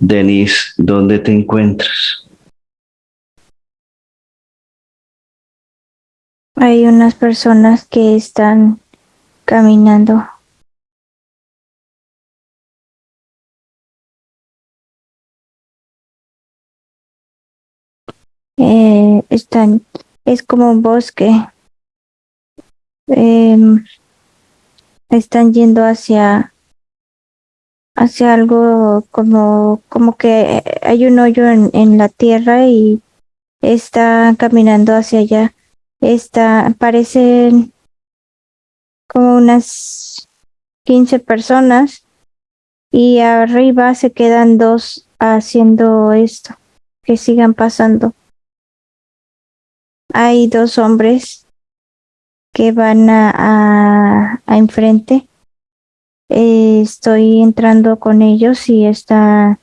Denise, ¿dónde te encuentras? Hay unas personas que están caminando. Eh, están, es como un bosque. Em, están yendo hacia hacia algo como como que hay un hoyo en, en la tierra y está caminando hacia allá. Está, parecen como unas 15 personas y arriba se quedan dos haciendo esto, que sigan pasando. Hay dos hombres que van a, a enfrente. Eh, estoy entrando con ellos y está,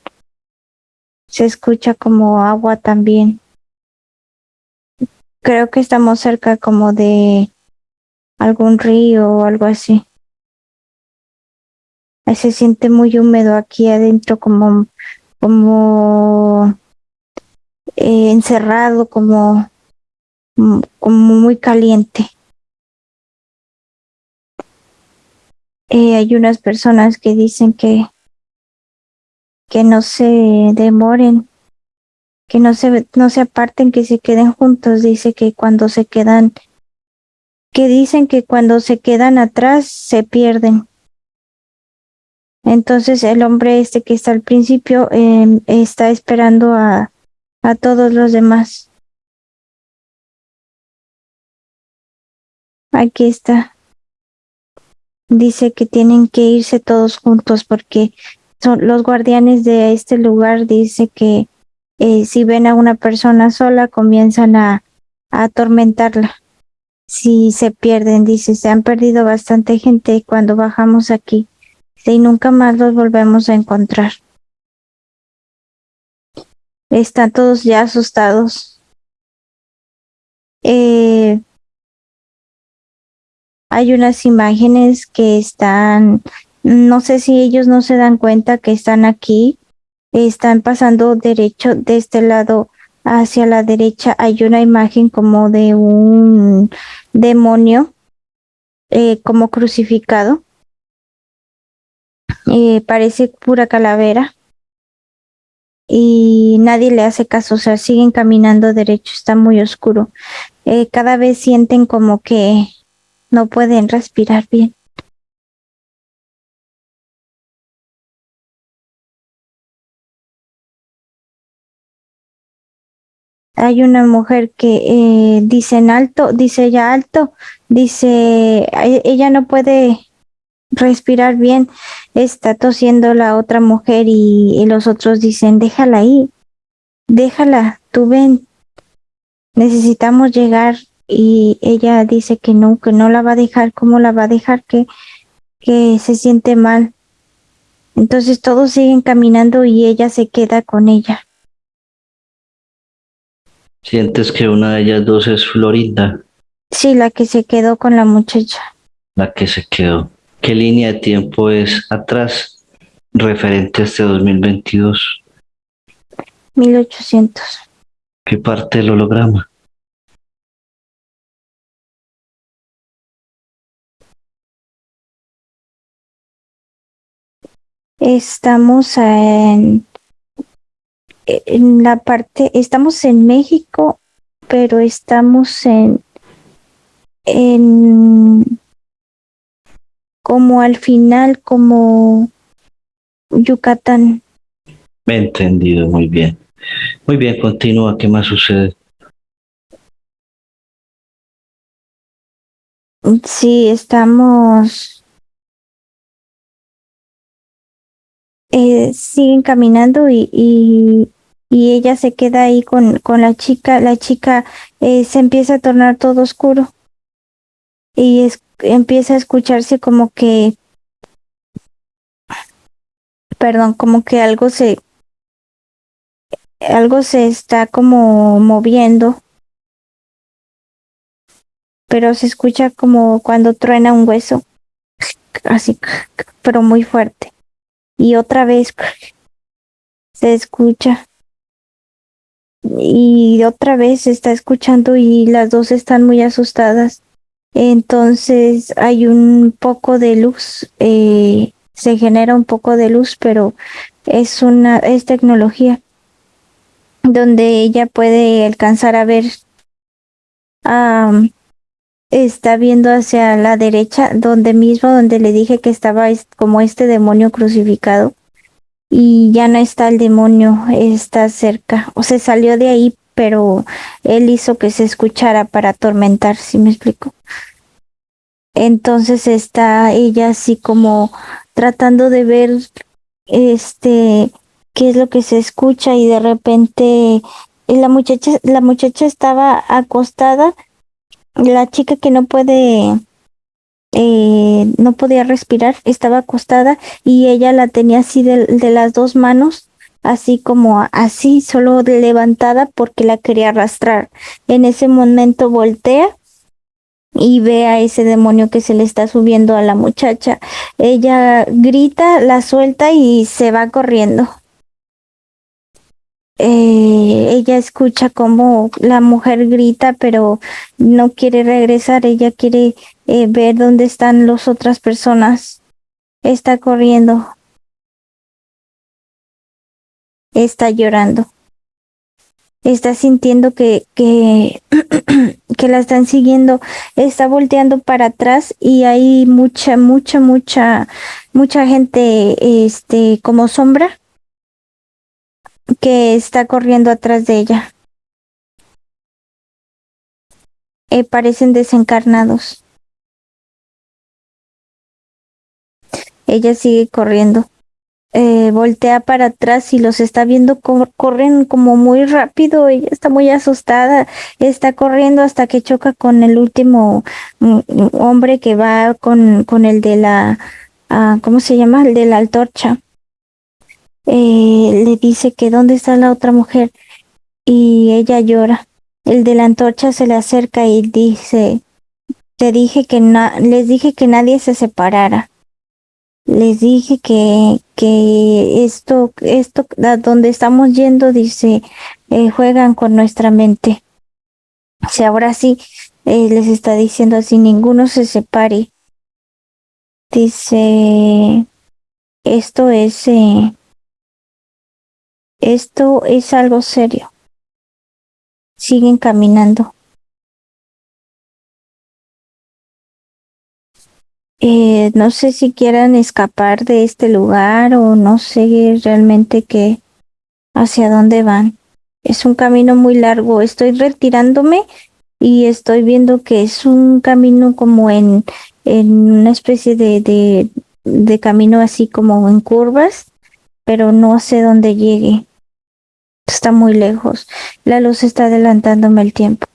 se escucha como agua también. Creo que estamos cerca como de algún río o algo así. Se siente muy húmedo aquí adentro, como, como eh, encerrado, como, como muy caliente. Hay unas personas que dicen que, que no se demoren, que no se, no se aparten, que se queden juntos. Dice que cuando se quedan que dicen que cuando se quedan atrás se pierden. Entonces el hombre este que está al principio eh, está esperando a, a todos los demás. Aquí está. Dice que tienen que irse todos juntos porque son los guardianes de este lugar. Dice que eh, si ven a una persona sola comienzan a, a atormentarla si se pierden, dice, se han perdido bastante gente cuando bajamos aquí y nunca más los volvemos a encontrar. Están todos ya asustados. Eh, hay unas imágenes que están, no sé si ellos no se dan cuenta que están aquí, están pasando derecho de este lado hacia la derecha hay una imagen como de un demonio eh, como crucificado. Eh, parece pura calavera y nadie le hace caso, o sea, siguen caminando derecho, está muy oscuro. Eh, cada vez sienten como que no pueden respirar bien. hay una mujer que eh, dice en alto, dice ella alto, dice ella no puede respirar bien, está tosiendo la otra mujer y, los otros dicen déjala ahí, déjala, tú ven, necesitamos llegar y ella dice que no, que no la va a dejar, ¿cómo la va a dejar? Que, que se siente mal. Entonces todos siguen caminando y ella se queda con ella. ¿Sientes que una de ellas dos es Florinda? Sí, la que se quedó con la muchacha. La que se quedó. ¿Qué línea de tiempo es atrás referente a este 2022? 1800. ¿Qué parte del holograma? Estamos en en la parte, estamos en México, pero estamos en, en como al final, como Yucatán. Me he entendido muy bien. Muy bien, continúa. ¿Qué más sucede? Sí, estamos. Eh, siguen caminando y, y, y ella se queda ahí con, con la chica, la chica eh, se empieza a tornar todo oscuro y es, empieza a escucharse como que, perdón, como que algo se, algo se está como moviendo, pero se escucha como cuando truena un hueso, así, pero muy fuerte. Y otra vez se escucha. Y otra vez está escuchando y las dos están muy asustadas. Entonces hay un poco de luz, eh, se genera un poco de luz, pero es una, es tecnología donde ella puede alcanzar a ver, está viendo hacia la derecha, donde mismo, donde le dije que estaba como este demonio crucificado y ya no está el demonio, está cerca, o se salió de ahí, pero él hizo que se escuchara para atormentar, si me explico. Entonces está ella así como tratando de ver este qué es lo que se escucha y de repente la muchacha la muchacha estaba acostada la chica que no puede eh, no podía respirar estaba acostada y ella la tenía así de, de las dos manos así como así solo levantada porque la quería arrastrar en ese momento voltea y ve a ese demonio que se le está subiendo a la muchacha. Ella grita, la suelta y se va corriendo. Eh, ella escucha como la mujer grita, pero no quiere regresar. Ella quiere eh, ver dónde están las otras personas. Está corriendo. Está llorando está sintiendo que, que, que la están siguiendo, está volteando para atrás y hay mucha, mucha, mucha, mucha gente, este, como sombra que está corriendo atrás de ella. Eh, parecen desencarnados. Ella sigue corriendo eh, voltea para atrás y los está viendo, corren como muy rápido, ella está muy asustada, está corriendo hasta que choca con el último mm, hombre que va con, con el de la, ah, ¿cómo se llama? El de la antorcha. Eh, le dice que dónde está la otra mujer y ella llora. El de la antorcha se le acerca y dice, te dije que no, les dije que nadie se separara les dije que, que esto, esto, a donde estamos yendo, dice, eh, juegan con nuestra mente. Si ahora sí eh, les está diciendo así, ninguno se separe. Dice, esto es, eh, esto es algo serio. Siguen caminando. Eh, no sé si quieran escapar de este lugar o no sé realmente qué, hacia dónde van. Es un camino muy largo. Estoy retirándome y estoy viendo que es un camino como en, en una especie de, de, de camino así como en curvas, pero no sé dónde llegue. Está muy lejos. La luz está adelantándome el tiempo.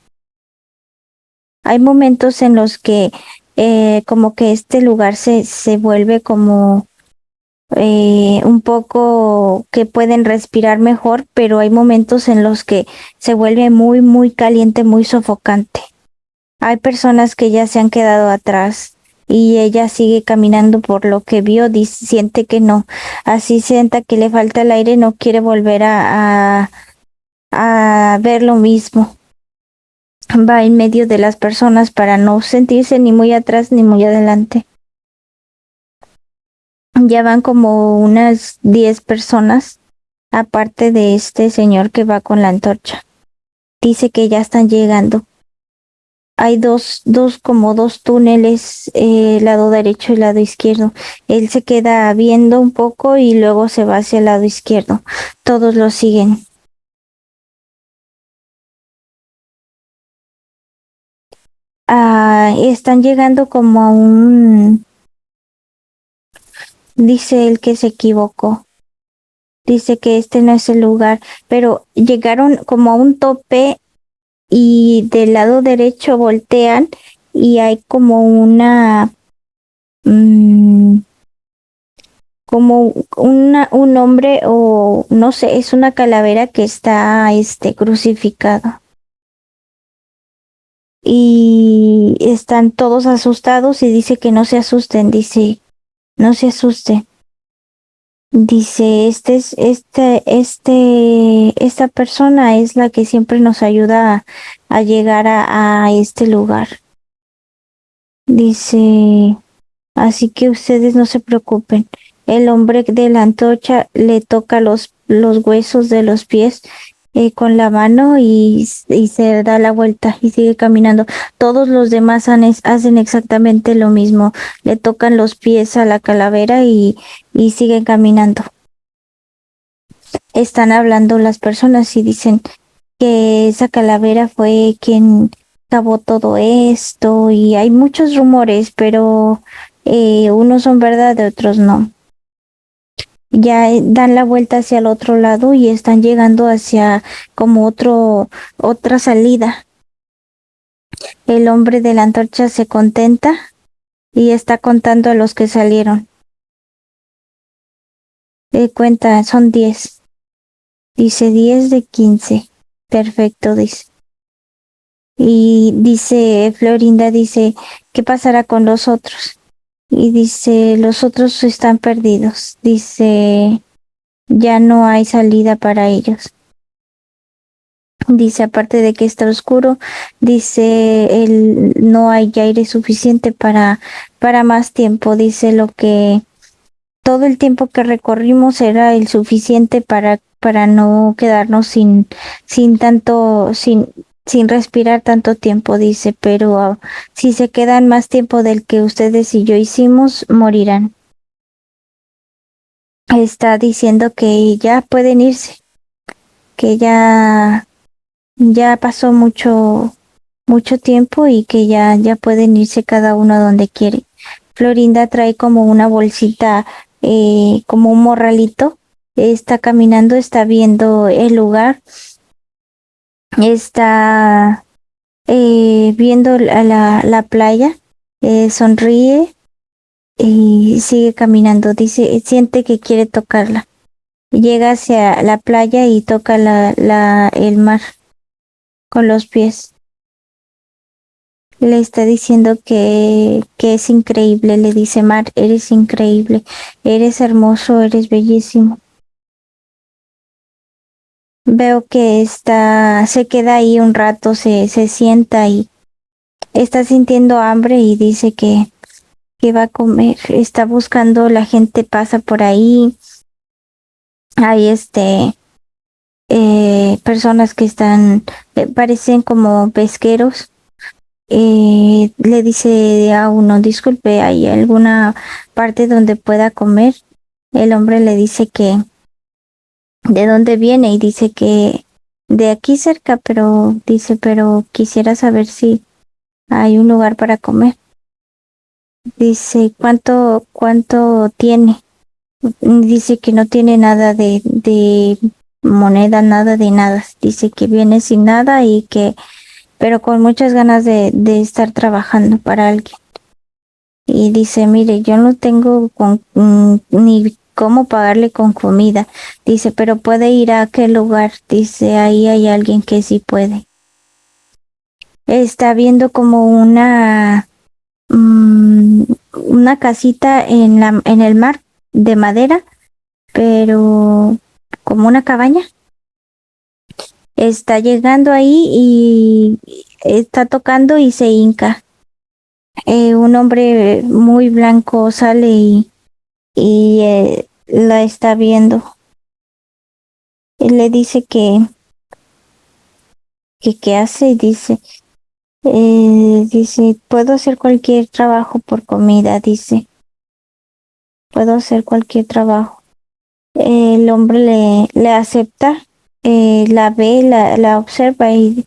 Hay momentos en los que eh, como que este lugar se, se vuelve como eh, un poco que pueden respirar mejor, pero hay momentos en los que se vuelve muy, muy caliente, muy sofocante. Hay personas que ya se han quedado atrás y ella sigue caminando por lo que vio, siente que no, así sienta que le falta el aire, no quiere volver a, a, ver lo mismo va en medio de las personas para no sentirse ni muy atrás ni muy adelante. Ya van como unas 10 personas, aparte de este señor que va con la antorcha. Dice que ya están llegando. Hay dos, dos como dos túneles, eh, lado derecho y lado izquierdo. Él se queda viendo un poco y luego se va hacia el lado izquierdo. Todos lo siguen. Ah, están llegando como a un... Dice él que se equivocó. Dice que este no es el lugar, pero llegaron como a un tope y del lado derecho voltean y hay como una... Mm, como una, un hombre o no sé, es una calavera que está este crucificado y están todos asustados y dice que no se asusten, dice, no se asusten. Dice, este es, este, este, esta persona es la que siempre nos ayuda a, a llegar a, a este lugar. Dice, así que ustedes no se preocupen. El hombre de la antorcha le toca los, los huesos de los pies eh, con la mano y, se da la vuelta y sigue caminando. Todos los demás hacen exactamente lo mismo. Le tocan los pies a la calavera y, siguen caminando. Están hablando las personas y dicen que esa calavera fue quien acabó todo esto y hay muchos rumores, pero eh, unos son verdad otros no ya eh, dan la vuelta hacia el otro lado y están llegando hacia como otro otra salida. El hombre de la antorcha se contenta y está contando a los que salieron. De cuenta, son diez. Dice diez de quince. Perfecto, dice. Y dice, Florinda dice, ¿qué pasará con los otros? Y dice, los otros están perdidos. Dice, ya no hay salida para ellos. Dice, aparte de que está oscuro, dice, el, no hay aire suficiente para, para más tiempo. Dice lo que todo el tiempo que recorrimos era el suficiente para, para no quedarnos sin, sin tanto, sin, sin respirar tanto tiempo, dice, pero uh, si se quedan más tiempo del que ustedes y yo hicimos, morirán. Está diciendo que ya pueden irse, que ya ya pasó mucho mucho tiempo y que ya ya pueden irse cada uno donde quiere. Florinda trae como una bolsita, eh, como un morralito, está caminando, está viendo el lugar está eh, viendo la, la, la playa, eh, sonríe y sigue caminando. Dice, siente que quiere tocarla. Llega hacia la playa y toca la, la, el mar con los pies. Le está diciendo que, que es increíble, le dice Mar, eres increíble, eres hermoso, eres bellísimo veo que está, se queda ahí un rato, se, se sienta y está sintiendo hambre y dice que, que va a comer, está buscando, la gente pasa por ahí, hay este eh, personas que están, eh, parecen como pesqueros. Eh, le dice a uno, disculpe, ¿hay alguna parte donde pueda comer? El hombre le dice que, de dónde viene y dice que de aquí cerca, pero dice, pero quisiera saber si hay un lugar para comer. Dice, ¿cuánto, cuánto tiene? Dice que no tiene nada de, de moneda, nada de nada. Dice que viene sin nada y que, pero con muchas ganas de, de estar trabajando para alguien. Y dice, mire, yo no tengo con, mm, ni cómo pagarle con comida. Dice, pero puede ir a aquel lugar. Dice, ahí hay alguien que sí puede. Está viendo como una mm, una casita en la en el mar de madera, pero como una cabaña. Está llegando ahí y está tocando y se hinca. Eh, un hombre muy blanco sale y y eh, la está viendo. Él le dice que que qué hace y dice eh, dice puedo hacer cualquier trabajo por comida dice. Puedo hacer cualquier trabajo el hombre le, le acepta eh, la ve la, la observa y,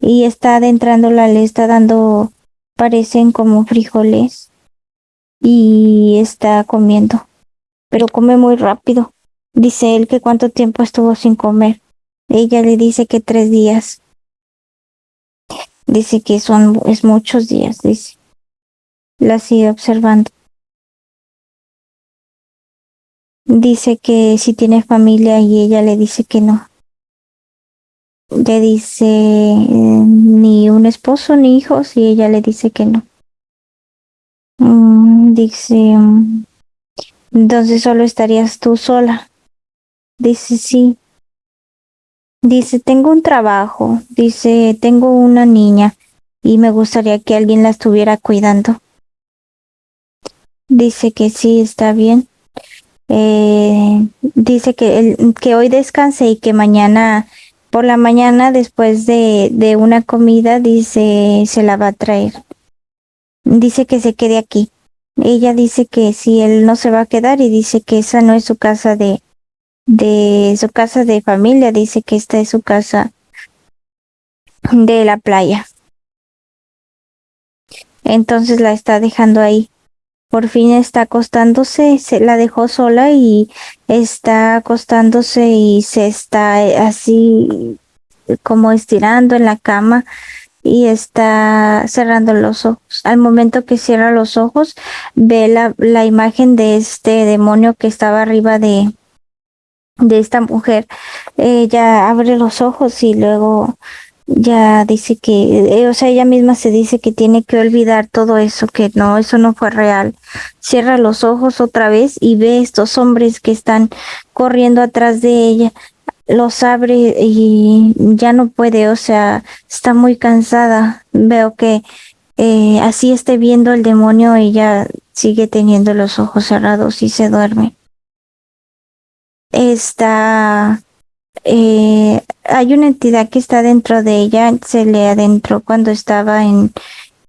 y está adentrándola le está dando parecen como frijoles y está comiendo, pero come muy rápido. Dice él que cuánto tiempo estuvo sin comer. Ella le dice que tres días. Dice que son es muchos días, dice. La sigue observando. Dice que si tiene familia y ella le dice que no. Le dice eh, ni un esposo ni hijos y ella le dice que no. Mm, dice, Entonces solo estarías tú sola. Dice, sí. Dice, tengo un trabajo. Dice, tengo una niña y me gustaría que alguien la estuviera cuidando. Dice que sí, está bien. Eh, dice que, el, que hoy descanse y que mañana, por la mañana, después de, de una comida, dice, se la va a traer. Dice que se quede aquí. Ella dice que si él no se va a quedar y dice que esa no es su casa de, de su casa de familia, dice que esta es su casa de la playa. Entonces la está dejando ahí. Por fin está acostándose, se la dejó sola y está acostándose y se está así como estirando en la cama y está cerrando los ojos. Al momento que cierra los ojos, ve la, la imagen de este demonio que estaba arriba de, de esta mujer. Ella abre los ojos y luego ya dice que, eh, o sea, ella misma se dice que tiene que olvidar todo eso, que no, eso no fue real. Cierra los ojos otra vez y ve estos hombres que están corriendo atrás de ella los abre y ya no puede, o sea, está muy cansada. Veo que eh, así esté viendo el demonio, ella sigue teniendo los ojos cerrados y se duerme. Está, eh, hay una entidad que está dentro de ella, se le adentró cuando estaba en,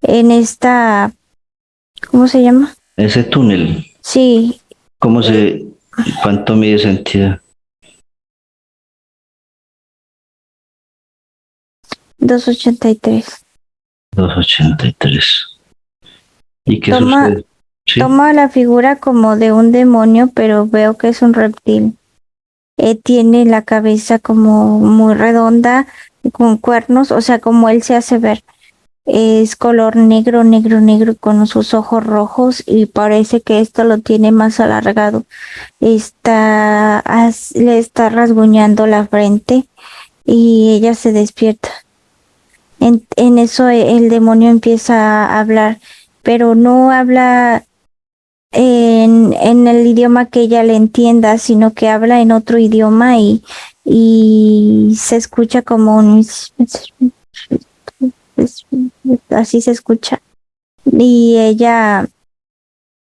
en esta, ¿cómo se llama? Ese túnel. Sí. ¿Cómo se, cuánto mide esa entidad? 283. 283. ¿Y qué toma, sucede? ¿Sí? Toma la figura como de un demonio, pero veo que es un reptil. Eh, tiene la cabeza como muy redonda, con cuernos, o sea, como él se hace ver. Es color negro, negro, negro, con sus ojos rojos y parece que esto lo tiene más alargado. Está, le está rasguñando la frente y ella se despierta. En, eso el demonio empieza a hablar, pero no habla en, en, el idioma que ella le entienda, sino que habla en otro idioma y, y se escucha como un... Así se escucha. Y ella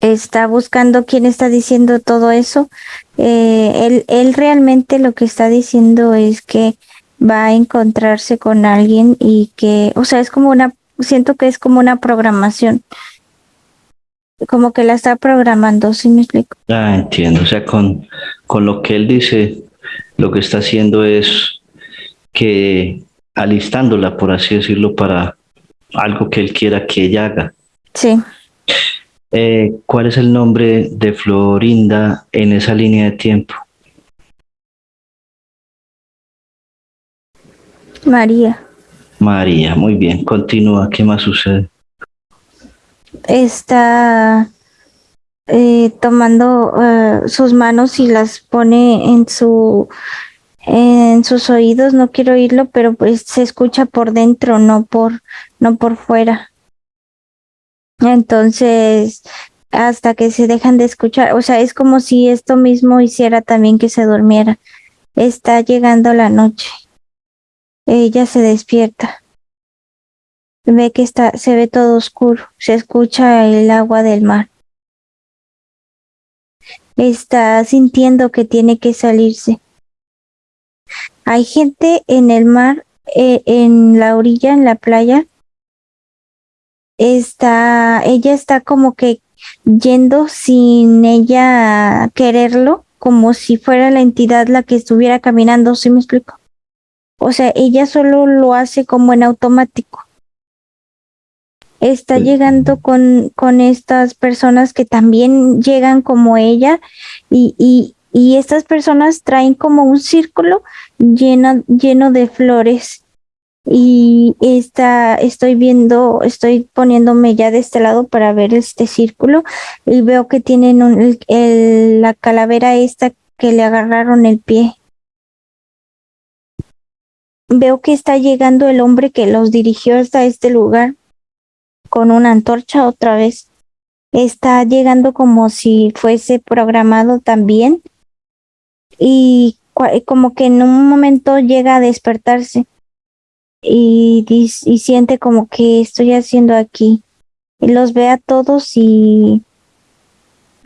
está buscando quién está diciendo todo eso. Eh, él, él realmente lo que está diciendo es que va a encontrarse con alguien y que, o sea, es como una, siento que es como una programación, como que la está programando, ¿sí me explico? Ah, entiendo, o sea, con, con lo que él dice, lo que está haciendo es que alistándola, por así decirlo, para algo que él quiera que ella haga. Sí. Eh, ¿Cuál es el nombre de Florinda en esa línea de tiempo? María. María, muy bien. Continúa. ¿Qué más sucede? Está eh, tomando uh, sus manos y las pone en su en sus oídos. No quiero oírlo, pero pues se escucha por dentro, no por no por fuera. Entonces, hasta que se dejan de escuchar, o sea, es como si esto mismo hiciera también que se durmiera. Está llegando la noche. Ella se despierta. Ve que está, se ve todo oscuro. Se escucha el agua del mar. Está sintiendo que tiene que salirse. Hay gente en el mar, eh, en la orilla, en la playa. Está, ella está como que yendo sin ella quererlo, como si fuera la entidad la que estuviera caminando, ¿sí me explico? O sea, ella solo lo hace como en automático. Está llegando con, con estas personas que también llegan como ella y, y, y estas personas traen como un círculo lleno, lleno de flores. Y está, estoy viendo, estoy poniéndome ya de este lado para ver este círculo y veo que tienen un, el, el, la calavera esta que le agarraron el pie veo que está llegando el hombre que los dirigió hasta este lugar con una antorcha otra vez. está llegando como si fuese programado también y como que en un momento llega a despertarse y, y siente como que estoy haciendo aquí y los ve a todos y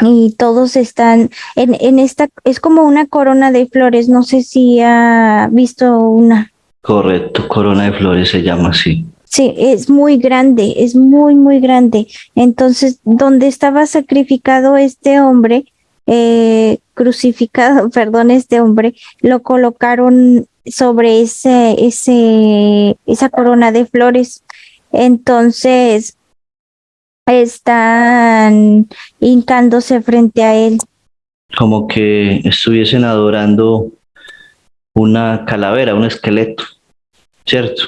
y todos están en, en esta, es como una corona de flores, no sé si ha visto una. Correcto, corona de flores se llama así. Sí, es muy grande, es muy, muy grande. Entonces, donde estaba sacrificado este hombre, eh, crucificado, perdón, este hombre, lo colocaron sobre ese, ese, esa corona de flores. Entonces, están hincándose frente a él. Como que estuviesen adorando una calavera, un esqueleto, ¿cierto?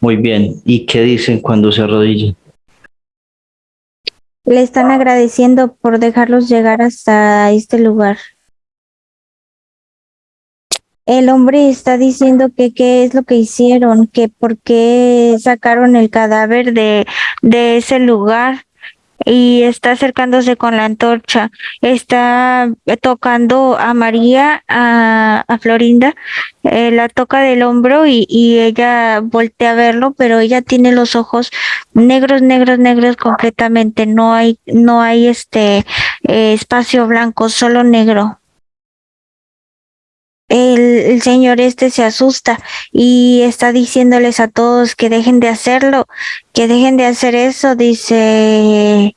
Muy bien. ¿Y qué dicen cuando se arrodillan? Le están agradeciendo por dejarlos llegar hasta este lugar. El hombre está diciendo que qué es lo que hicieron, que por qué sacaron el cadáver de, de ese lugar y está acercándose con la antorcha, está tocando a María, a, a Florinda, eh, la toca del hombro y, y, ella voltea a verlo, pero ella tiene los ojos negros, negros, negros completamente, no hay, no hay este eh, espacio blanco, solo negro. El, señor este se asusta y está diciéndoles a todos que dejen de hacerlo, que dejen de hacer eso, dice,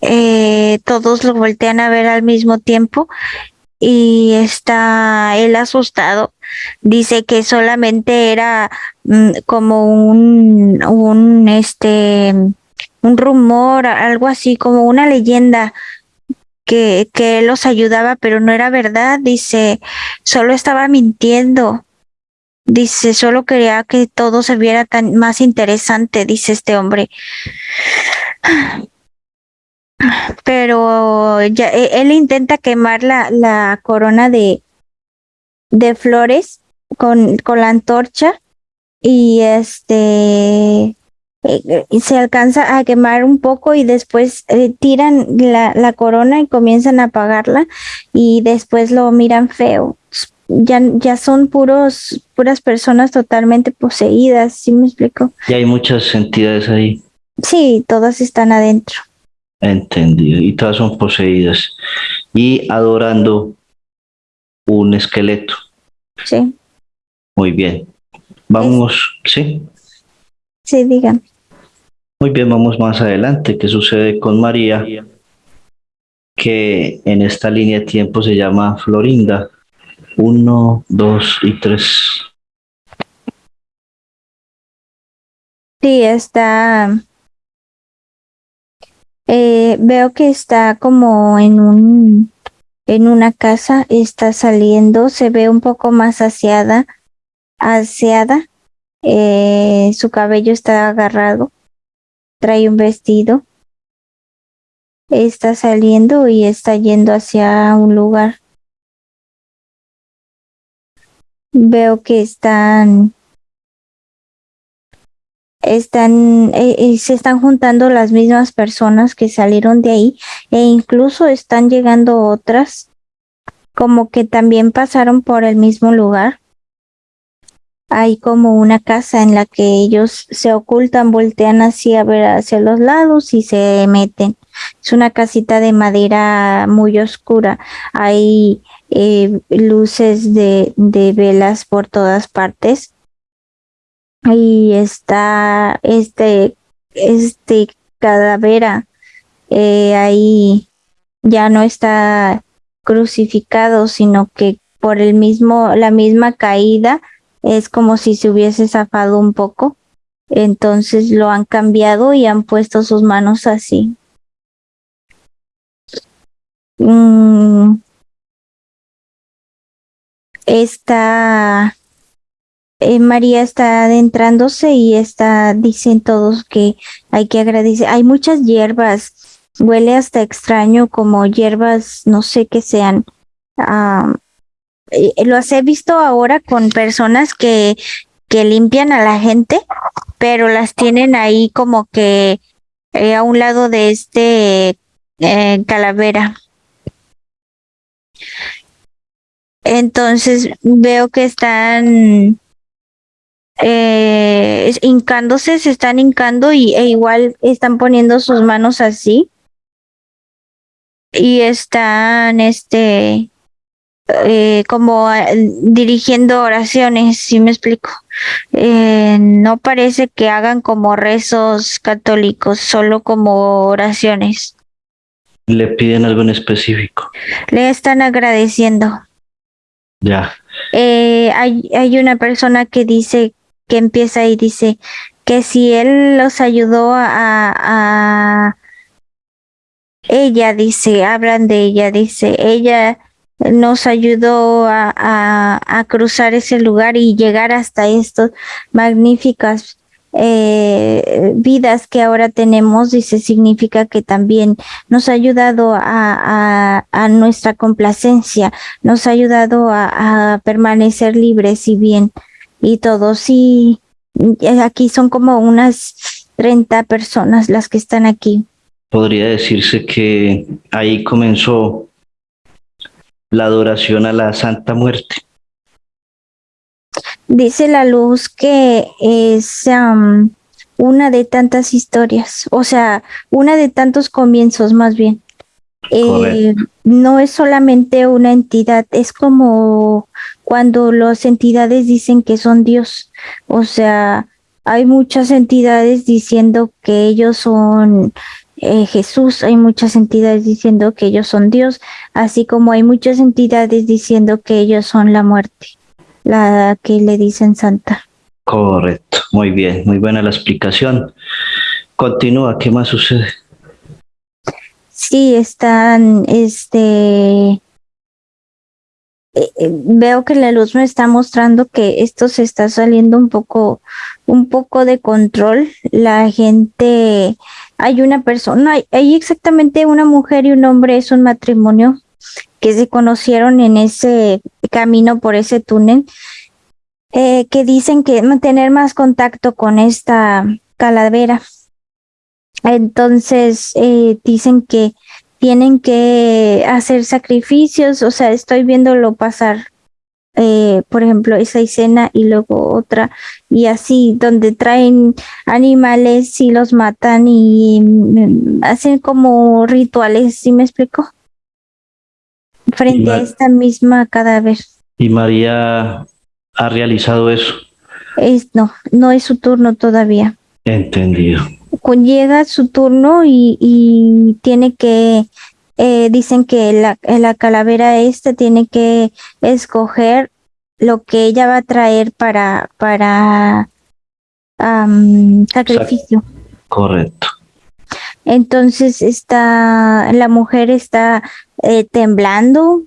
eh, todos lo voltean a ver al mismo tiempo y está él asustado. Dice que solamente era mm, como un, un, este, un rumor, algo así, como una leyenda que, que él los ayudaba, pero no era verdad. Dice, solo estaba mintiendo. Dice, solo quería que todo se viera tan más interesante, dice este hombre pero ya e, él intenta quemar la, la corona de, de flores con, con la antorcha y este eh, se alcanza a quemar un poco y después eh, tiran la, la, corona y comienzan a apagarla y después lo miran feo. Ya, ya son puros, puras personas totalmente poseídas, ¿sí me explico? Y hay muchas entidades ahí. Sí, todas están adentro. Entendido. Y todas son poseídas. Y adorando un esqueleto. Sí. Muy bien. Vamos, ¿sí? Sí, digan. Muy bien, vamos más adelante. ¿Qué sucede con María? Que en esta línea de tiempo se llama Florinda. Uno, dos y tres. Sí, está eh, veo que está como en un en una casa, está saliendo, se ve un poco más aseada, aseada, eh, su cabello está agarrado, trae un vestido, está saliendo y está yendo hacia un lugar. Veo que están están eh, se están juntando las mismas personas que salieron de ahí e incluso están llegando otras como que también pasaron por el mismo lugar. Hay como una casa en la que ellos se ocultan, voltean así ver hacia los lados y se meten. Es una casita de madera muy oscura. Hay eh, luces de, de velas por todas partes y está este este cadavera eh, ahí ya no está crucificado sino que por el mismo la misma caída es como si se hubiese zafado un poco entonces lo han cambiado y han puesto sus manos así mm. está eh, María está adentrándose y está, dicen todos que hay que agradecer. Hay muchas hierbas, huele hasta extraño como hierbas, no sé qué sean. Uh, los he visto ahora con personas que, que limpian a la gente, pero las tienen ahí como que eh, a un lado de este eh, calavera. Entonces veo que están eh, hincándose, se están hincando y e igual están poniendo sus manos así y están este eh, como ah, dirigiendo oraciones, si me explico. Eh, no parece que hagan como rezos católicos, solo como oraciones. ¿Le piden algo en específico? Le están agradeciendo. Ya. Eh, hay, hay una persona que dice, que empieza y dice que si él los ayudó a, a ella dice, hablan de ella, dice, ella nos ayudó a, cruzar ese lugar y llegar hasta estas magníficas eh, vidas que ahora tenemos, dice, significa que también nos ha ayudado a, nuestra complacencia, nos ha ayudado a, a, permanecer libres y bien y todo. Sí, aquí son como unas 30 personas las que están aquí. Podría decirse que ahí comenzó la adoración a la Santa Muerte. Dice la luz que es um, una de tantas historias, o sea, una de tantos comienzos más bien. Eh, no es solamente una entidad, es como cuando las entidades dicen que son Dios. O sea, hay muchas entidades diciendo que ellos son eh, Jesús, hay muchas entidades diciendo que ellos son Dios, así como hay muchas entidades diciendo que ellos son la muerte, la que le dicen santa. Correcto, muy bien, muy buena la explicación. Continúa, ¿qué más sucede? Sí, están, este, eh, eh, veo que la luz me está mostrando que esto se está saliendo un poco, un poco de control. La gente, hay una persona, hay, exactamente una mujer y un hombre, es un matrimonio que se conocieron en ese camino por ese túnel, eh, que dicen que mantener más contacto con esta calavera. Entonces eh, dicen que tienen que hacer sacrificios, o sea, estoy viéndolo pasar, eh, por ejemplo, esa escena y luego otra, y así, donde traen animales y los matan y mm, hacen como rituales, ¿sí me explico? Frente a esta misma cadáver. ¿Y María ha realizado eso? Es, no, no es su turno todavía. Entendido llega su turno y, y tiene que, eh, dicen que la, la calavera esta tiene que escoger lo que ella va a traer para, para um, sacrificio. Correcto. Entonces está, la mujer está eh, temblando,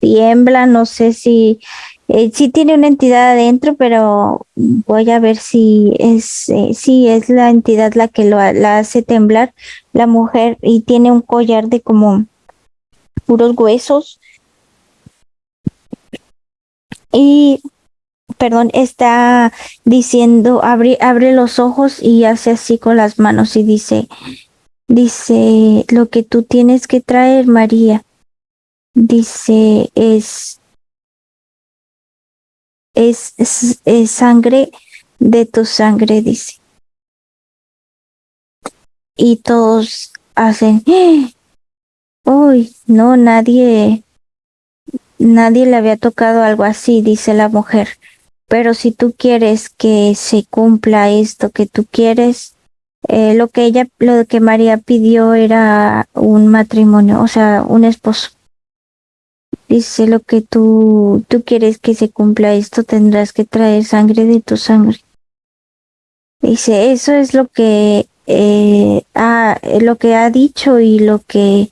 tiembla, no sé si eh, sí tiene una entidad adentro, pero voy a ver si es, eh, si es la entidad la que lo, la hace temblar, la mujer, y tiene un collar de como puros huesos. Y, perdón, está diciendo, abre, abre los ojos y hace así con las manos y dice, dice, lo que tú tienes que traer, María, dice, es es, es, sangre de tu sangre, dice. Y todos hacen, uy, no, nadie, nadie le había tocado algo así, dice la mujer. Pero si tú quieres que se cumpla esto que tú quieres, eh, lo que ella, lo que María pidió era un matrimonio, o sea, un esposo. Dice lo que tú, tú quieres que se cumpla esto, tendrás que traer sangre de tu sangre. Dice, eso es lo que eh, ha, lo que ha dicho y lo que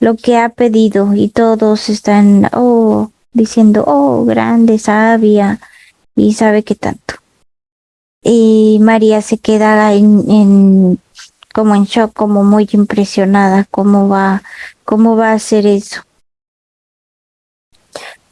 lo que ha pedido y todos están oh diciendo oh grande sabia y sabe que tanto y María se queda en, en como en shock como muy impresionada cómo va cómo va a hacer eso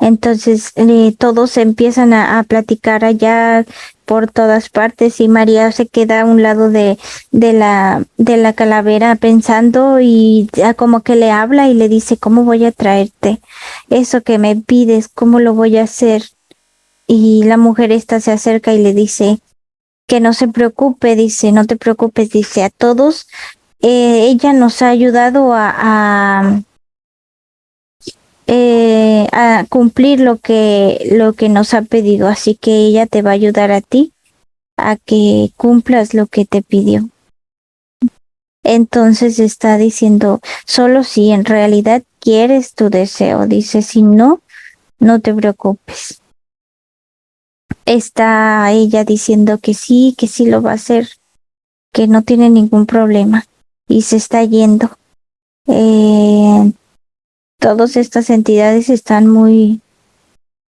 Entonces todos empiezan a, platicar allá por todas partes y María se queda a un lado de, de, la, de la calavera pensando y ya como que le habla y le dice, ¿cómo voy a traerte eso que me pides? ¿Cómo lo voy a hacer? Y la mujer esta se acerca y le dice, que no se preocupe, dice, no te preocupes, dice, a todos, eh, ella nos ha ayudado a eh, a cumplir lo que, lo que nos ha pedido. Así que ella te va a ayudar a ti a que cumplas lo que te pidió. Entonces está diciendo, solo si en realidad quieres tu deseo, dice, si no, no te preocupes. Está ella diciendo que sí, que sí lo va a hacer, que no tiene ningún problema y se está yendo. Eh, todas estas entidades están muy,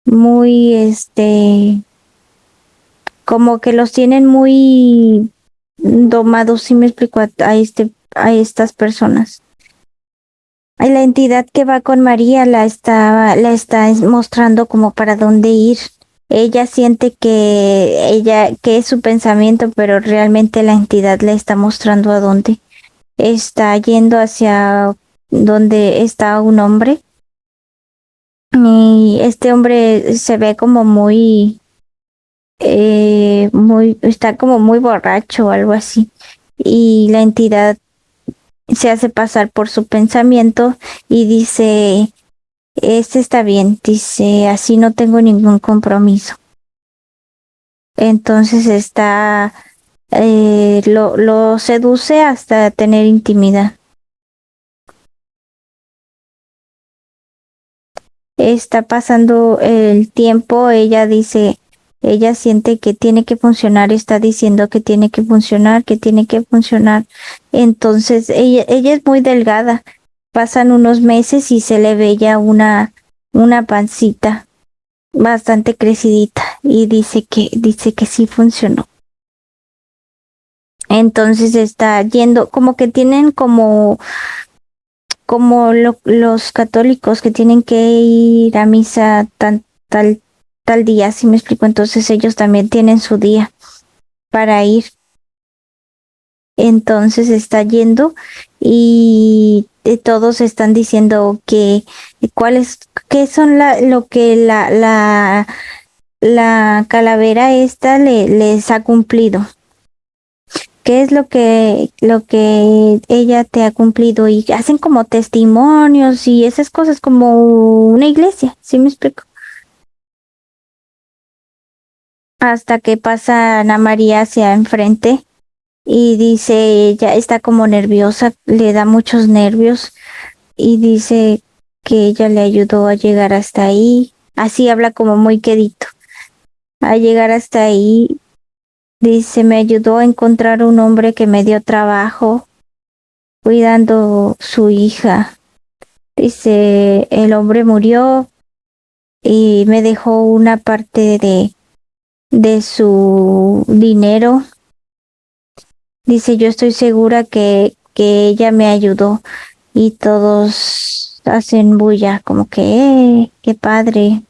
muy, este, como que los tienen muy domados, si me explico, a, este, a estas personas. La entidad que va con María la está, la está mostrando como para dónde ir. Ella siente que ella, que es su pensamiento, pero realmente la entidad le está mostrando a dónde. Está yendo hacia donde está un hombre. Y este hombre se ve como muy eh, muy está como muy borracho o algo así. Y la entidad se hace pasar por su pensamiento y dice este está bien dice así no tengo ningún compromiso entonces está eh, lo, lo seduce hasta tener intimidad está pasando el tiempo, ella dice, ella siente que tiene que funcionar, está diciendo que tiene que funcionar, que tiene que funcionar. Entonces, ella, ella es muy delgada. Pasan unos meses y se le ve ya una, una pancita bastante crecidita y dice que, dice que sí funcionó. Entonces está yendo, como que tienen como como los católicos que tienen que ir a misa tan, tal, tal día, si me explico, entonces ellos también tienen su día para ir. Entonces está yendo y todos están diciendo que cuáles qué son la, lo que la, la, la calavera esta le, les ha cumplido qué es lo que lo que ella te ha cumplido y hacen como testimonios y esas cosas como una iglesia, ¿sí me explico? Hasta que pasa Ana María hacia enfrente y dice ella está como nerviosa, le da muchos nervios y dice que ella le ayudó a llegar hasta ahí, así habla como muy quedito, a llegar hasta ahí Dice, me ayudó a encontrar un hombre que me dio trabajo cuidando su hija. Dice, el hombre murió y me dejó una parte de, de su dinero. Dice, yo estoy segura que, que ella me ayudó y todos hacen bulla, como que, eh, qué padre.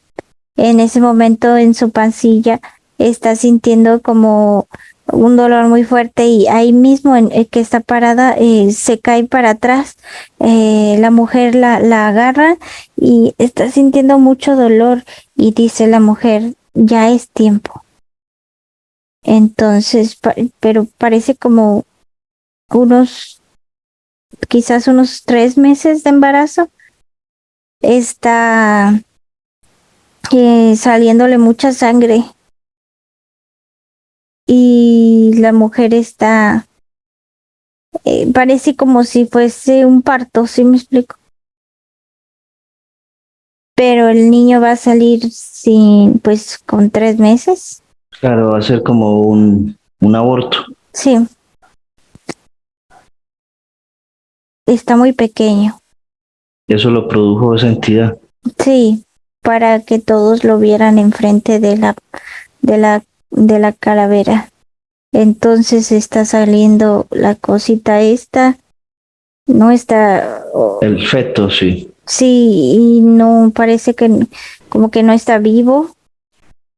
En ese momento en su pancilla está sintiendo como un dolor muy fuerte y ahí mismo en el que está parada eh, se cae para atrás, eh, la mujer la, la agarra y está sintiendo mucho dolor y dice la mujer, ya es tiempo. Entonces, pero parece como unos, quizás unos tres meses de embarazo. Está eh, saliéndole mucha sangre y la mujer está eh, parece como si fuese un parto, ¿sí me explico? Pero el niño va a salir sin, pues, con tres meses. Claro, va a ser como un, un aborto. Sí. Está muy pequeño. Eso lo produjo esa entidad. Sí, para que todos lo vieran enfrente de la, de la de la calavera. Entonces está saliendo la cosita esta. No está. El feto, sí. Sí, y no parece que como que no está vivo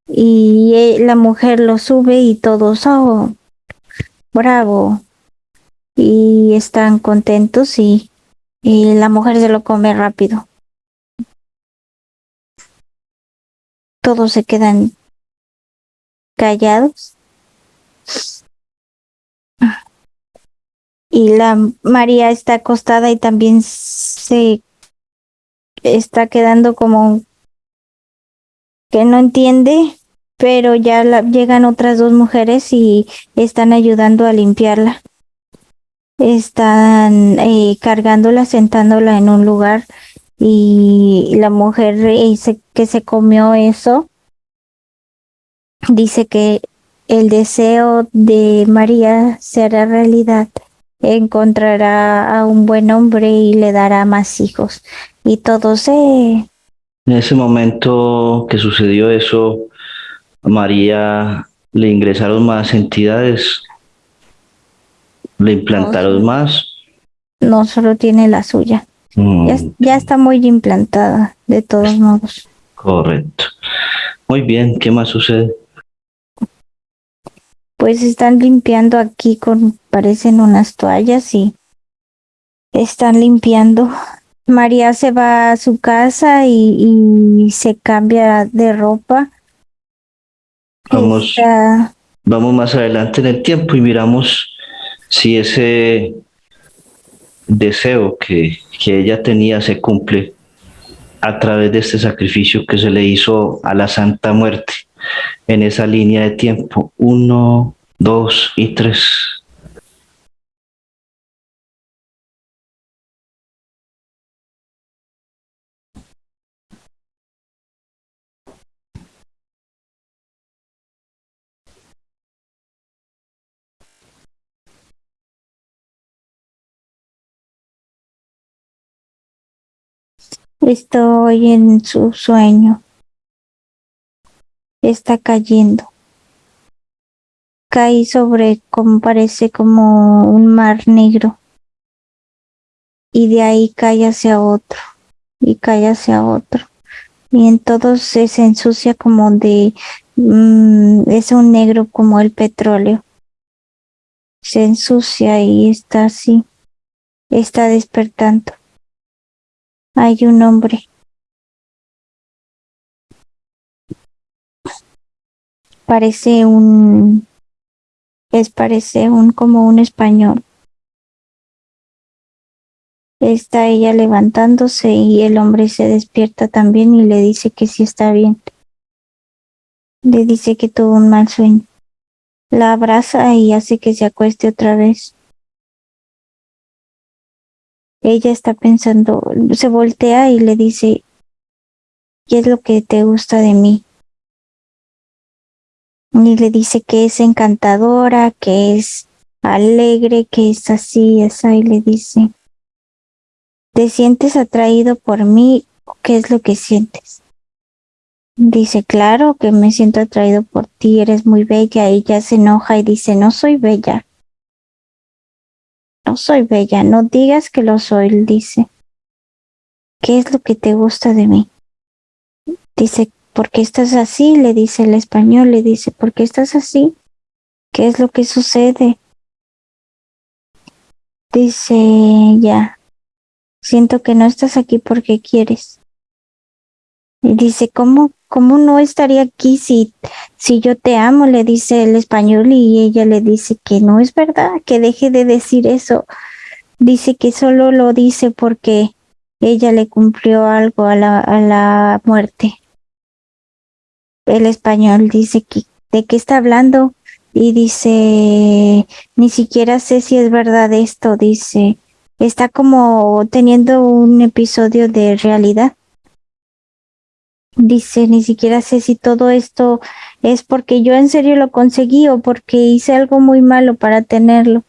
y eh, la mujer lo sube y todos, oh, bravo. Y están contentos y, y la mujer se lo come rápido. Todos se quedan callados. Y la María está acostada y también se está quedando como que no entiende, pero ya llegan otras dos mujeres y están ayudando a limpiarla. Están eh, cargándola, sentándola en un lugar y la mujer dice que se comió eso. Dice que el deseo de María será realidad. Encontrará a un buen hombre y le dará más hijos. Y todo se en ese momento que sucedió eso, a María le ingresaron más entidades, le implantaron más. No, solo tiene la suya. Mm. Ya, está muy implantada, de todos modos. Correcto. Muy bien, ¿qué más sucede? Pues están limpiando aquí con, parecen unas toallas y están limpiando María se va a su casa y, se cambia de ropa. Vamos, vamos más adelante en el tiempo y miramos si ese deseo que, que ella tenía se cumple a través de este sacrificio que se le hizo a la Santa Muerte en esa línea de tiempo. Uno, dos y tres. Estoy en su sueño. Está cayendo. Caí sobre como parece como un mar negro. Y de ahí cae hacia otro. Y cae hacia otro. Y en todo se, ensucia como de... Mm, es un negro como el petróleo. Se ensucia y está así. Está despertando hay un hombre. Parece un es parece un como un español. Está ella levantándose y el hombre se despierta también y le dice que sí está bien. Le dice que tuvo un mal sueño. La abraza y hace que se acueste otra vez ella está pensando, se voltea y le dice, ¿qué es lo que te gusta de mí? Y le dice que es encantadora, que es alegre, que es así, esa, y le dice, ¿te sientes atraído por mí? ¿Qué es lo que sientes? Dice, claro que me siento atraído por ti, eres muy bella. Ella se enoja y dice, no soy bella. No soy bella, no digas que lo soy, dice. ¿Qué es lo que te gusta de mí? Dice, ¿por qué estás así? Le dice el español, le dice, ¿por qué estás así? ¿Qué es lo que sucede? Dice, ya, siento que no estás aquí porque quieres. Y dice, ¿cómo, cómo no estaría aquí si, si yo te amo? Le dice el español y ella le dice que no es verdad, que deje de decir eso. Dice que solo lo dice porque ella le cumplió algo a la, a la muerte. El español dice de qué está hablando y dice, ni siquiera sé si es verdad esto, dice, está como teniendo un episodio de realidad. Dice, ni siquiera sé si todo esto es porque yo en serio lo conseguí o porque hice algo muy malo para tenerlo.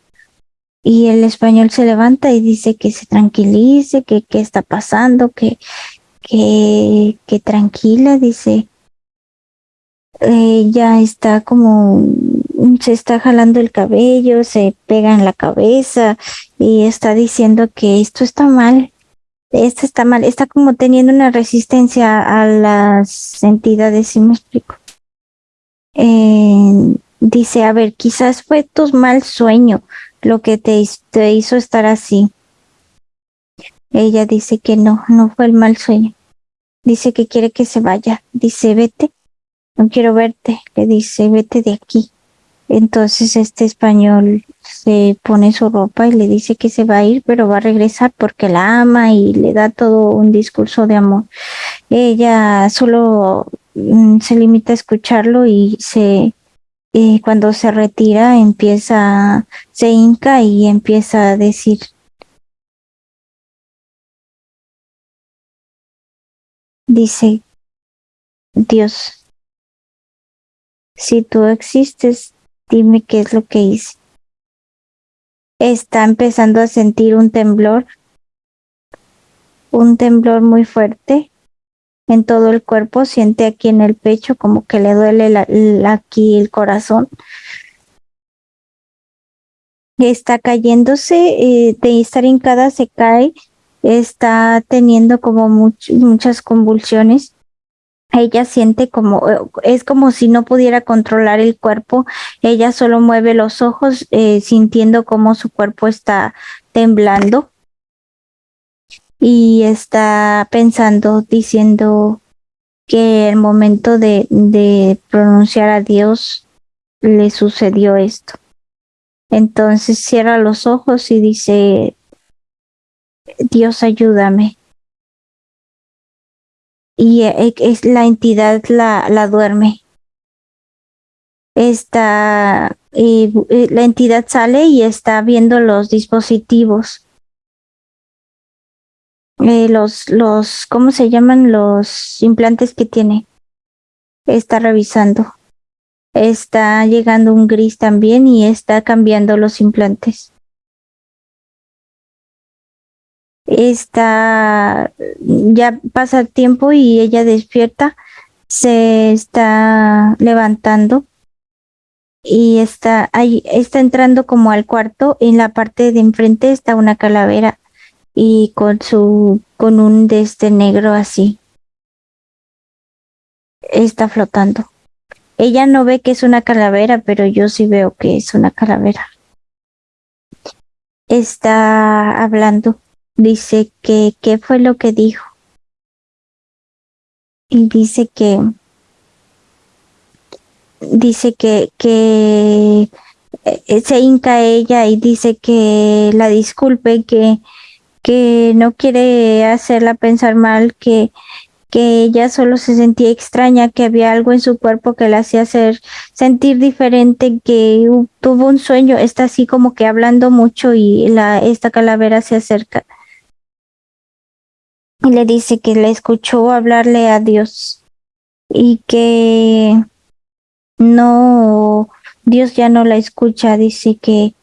Y el español se levanta y dice que se tranquilice, que qué está pasando, que, que, que tranquila, dice. Ella está como, se está jalando el cabello, se pega en la cabeza y está diciendo que esto está mal, esta está mal, está como teniendo una resistencia a las entidades, si me explico. Eh, dice, a ver, quizás fue tu mal sueño lo que te, te hizo estar así. Ella dice que no, no fue el mal sueño. Dice que quiere que se vaya. Dice, vete, no quiero verte. Le dice, vete de aquí. Entonces este español se pone su ropa y le dice que se va a ir, pero va a regresar porque la ama y le da todo un discurso de amor. Ella solo mm, se limita a escucharlo y se eh, cuando se retira empieza, se hinca y empieza a decir dice Dios, si tú existes, dime qué es lo que hice. Está empezando a sentir un temblor, un temblor muy fuerte en todo el cuerpo, siente aquí en el pecho como que le duele aquí el corazón. Está cayéndose, eh, de estar hincada se cae, está teniendo como muchas convulsiones ella siente como, eh, es como si no pudiera controlar el cuerpo, ella solo mueve los ojos eh, sintiendo como su cuerpo está temblando y está pensando, diciendo que el momento de, de pronunciar a Dios le sucedió esto. Entonces cierra los ojos y dice, Dios ayúdame y eh, es la entidad la, la duerme. Está, eh, la entidad sale y está viendo los dispositivos. Eh, los, los, ¿cómo se llaman? Los implantes que tiene. Está revisando. Está llegando un gris también y está cambiando los implantes. Está, ya pasa el tiempo y ella despierta, se está levantando y está ahí, está entrando como al cuarto, en la parte de enfrente está una calavera y con su, con un de este negro así. Está flotando. Ella no ve que es una calavera, pero yo sí veo que es una calavera. Está hablando dice que qué fue lo que dijo. Y dice que dice que, que eh, se hinca ella y dice que la disculpe, que, que no quiere hacerla pensar mal, que, que ella solo se sentía extraña, que había algo en su cuerpo que la hacía hacer sentir diferente, que tuvo un sueño, está así como que hablando mucho y la, esta calavera se acerca y le dice que le escuchó hablarle a Dios y que no, Dios ya no la escucha, dice que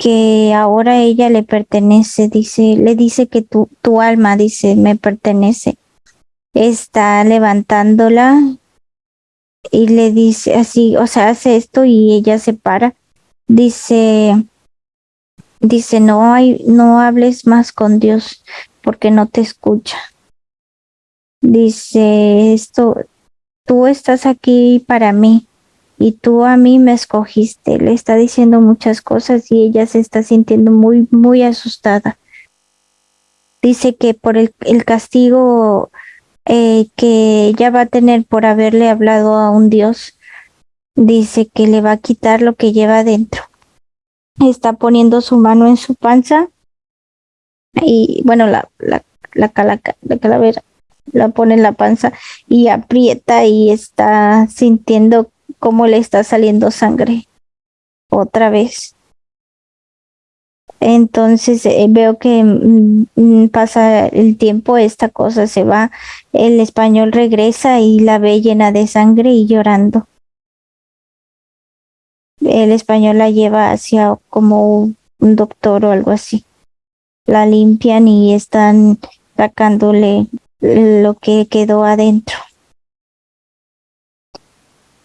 que ahora ella le pertenece, dice, le dice que tu, tu alma, dice, me pertenece. Está levantándola y le dice así, o sea, hace esto y ella se para. Dice, dice, no hay, no hables más con Dios, porque no te escucha. Dice esto, tú estás aquí para mí y tú a mí me escogiste. Le está diciendo muchas cosas y ella se está sintiendo muy, muy asustada. Dice que por el, el castigo eh, que ella va a tener por haberle hablado a un Dios, dice que le va a quitar lo que lleva adentro. Está poniendo su mano en su panza y bueno, la, la, la, la calavera la pone en la panza y aprieta y está sintiendo cómo le está saliendo sangre otra vez. Entonces eh, veo que mm, mm, pasa el tiempo, esta cosa se va, el español regresa y la ve llena de sangre y llorando. El español la lleva hacia como un doctor o algo así la limpian y están sacándole lo que quedó adentro.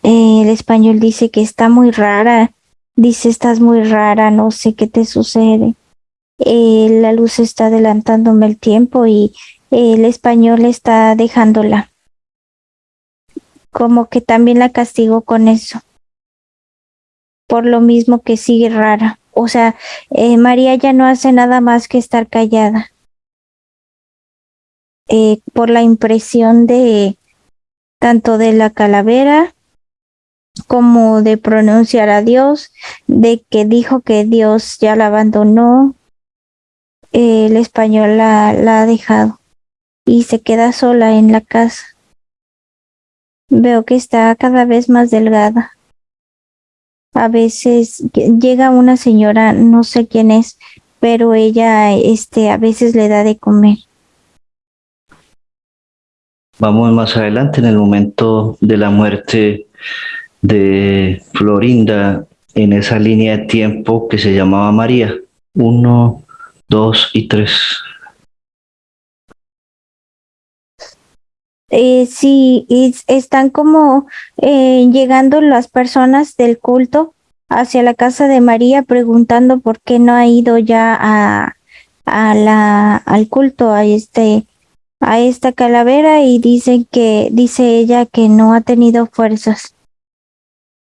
El español dice que está muy rara, dice estás muy rara, no sé qué te sucede. eh, la luz está adelantándome el tiempo y el español está dejándola. Como que también la castigo con eso. Por lo mismo que sigue rara. O sea, eh, María ya no hace nada más que estar callada. Eh, por la impresión de tanto de la calavera como de pronunciar a Dios, de que dijo que Dios ya la abandonó, el español la, la ha dejado y se queda sola en la casa. Veo que está cada vez más delgada. A veces llega una señora, no sé quién es, pero ella este a veces le da de comer. Vamos más adelante en el momento de la muerte de Florinda en esa línea de tiempo que se llamaba María. Uno, dos y tres. Eh, sí, están como eh, llegando las personas del culto hacia la casa de María preguntando por qué no ha ido ya a, a la, al culto, a este, a esta calavera y dicen que, dice ella que no ha tenido fuerzas.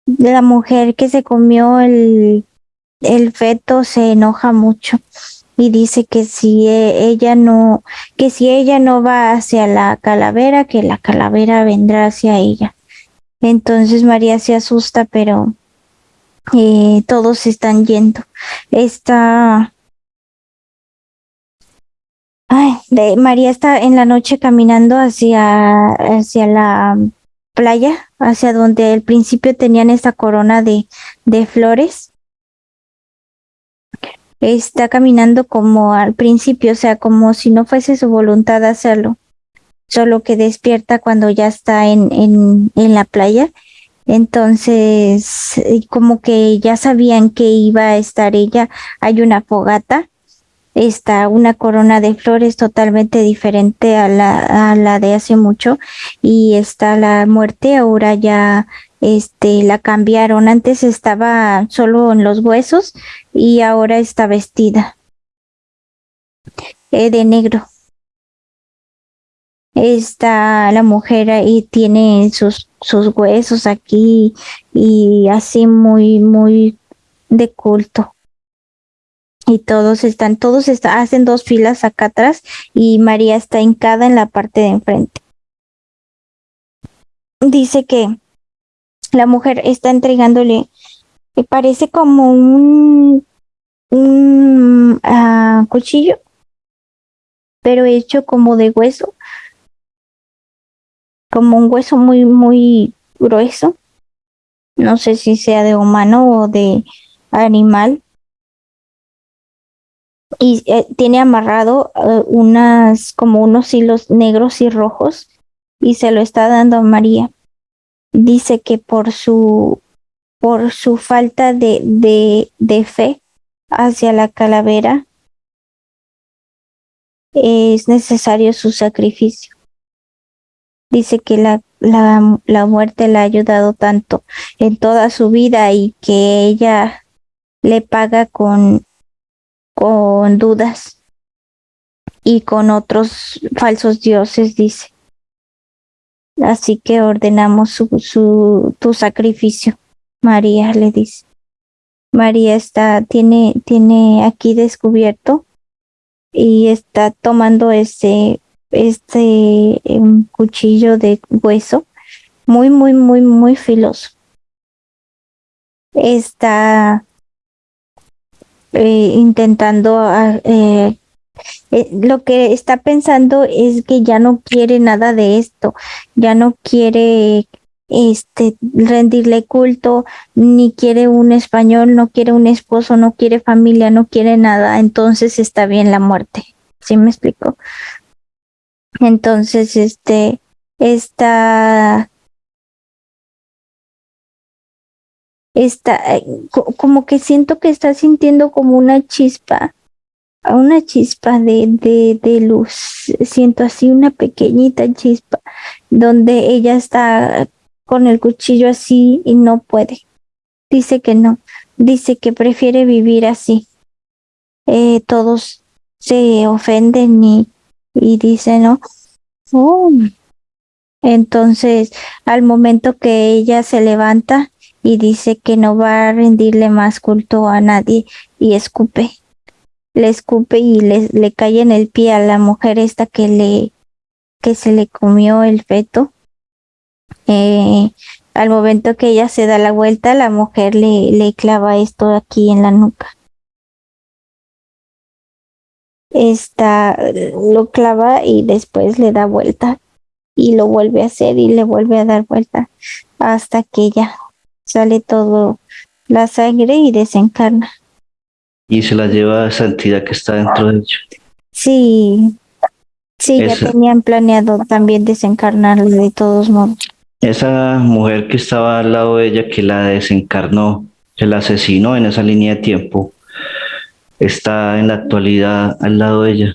La mujer que se comió el, el feto se enoja mucho y dice que si e, ella no, que si ella no va hacia la calavera, que la calavera vendrá hacia ella. Entonces María se asusta, pero eh, todos están yendo. Está María está en la noche caminando hacia, hacia la playa, hacia donde al principio tenían esa corona de, de flores está caminando como al principio, o sea, como si no fuese su voluntad hacerlo, solo que despierta cuando ya está en, en, en la playa. Entonces, como que ya sabían que iba a estar ella, hay una fogata, está una corona de flores totalmente diferente a la, a la de hace mucho y está la muerte, ahora ya este la cambiaron. Antes estaba solo en los huesos y ahora está vestida eh, de negro. Está la mujer y tiene sus, sus huesos aquí y así muy, muy de culto. Y todos están, todos está, hacen dos filas acá atrás y María está hincada en la parte de enfrente. Dice que la mujer está entregándole, me parece como un, un uh, cuchillo, pero hecho como de hueso, como un hueso muy, muy grueso. No sé si sea de humano o de animal. Y eh, tiene amarrado uh, unas, como unos hilos negros y rojos y se lo está dando a María dice que por su, por su falta de, de, de fe hacia la calavera es necesario su sacrificio. Dice que la, la, la muerte le ha ayudado tanto en toda su vida y que ella le paga con, con dudas y con otros falsos dioses, dice. Así que ordenamos su, su, tu sacrificio. María le dice. María está, tiene, tiene aquí descubierto y está tomando este, este um, cuchillo de hueso muy, muy, muy, muy filoso. Está eh, intentando eh, eh, lo que está pensando es que ya no quiere nada de esto, ya no quiere este rendirle culto, ni quiere un español, no quiere un esposo, no quiere familia, no quiere nada, entonces está bien la muerte. ¿Sí me explico? Entonces, este, está, está, eh, como que siento que está sintiendo como una chispa una chispa de, de, de luz. Siento así una pequeñita chispa donde ella está con el cuchillo así y no puede. Dice que no. Dice que prefiere vivir así. eh, todos se ofenden y, y dicen, ¿no? Oh. Entonces, al momento que ella se levanta y dice que no va a rendirle más culto a nadie y escupe, le escupe y le, le cae en el pie a la mujer esta que le que se le comió el feto. Eh, al momento que ella se da la vuelta, la mujer le, le clava esto aquí en la nuca. Esta lo clava y después le da vuelta y lo vuelve a hacer y le vuelve a dar vuelta hasta que ya sale todo la sangre y desencarna. Y se la lleva a esa entidad que está dentro de ella. Sí, sí, Esa- ya tenían planeado también desencarnarla de todos modos. Esa mujer que estaba al lado de ella, que la desencarnó, que la asesinó en esa línea de tiempo, está en la actualidad al lado de ella.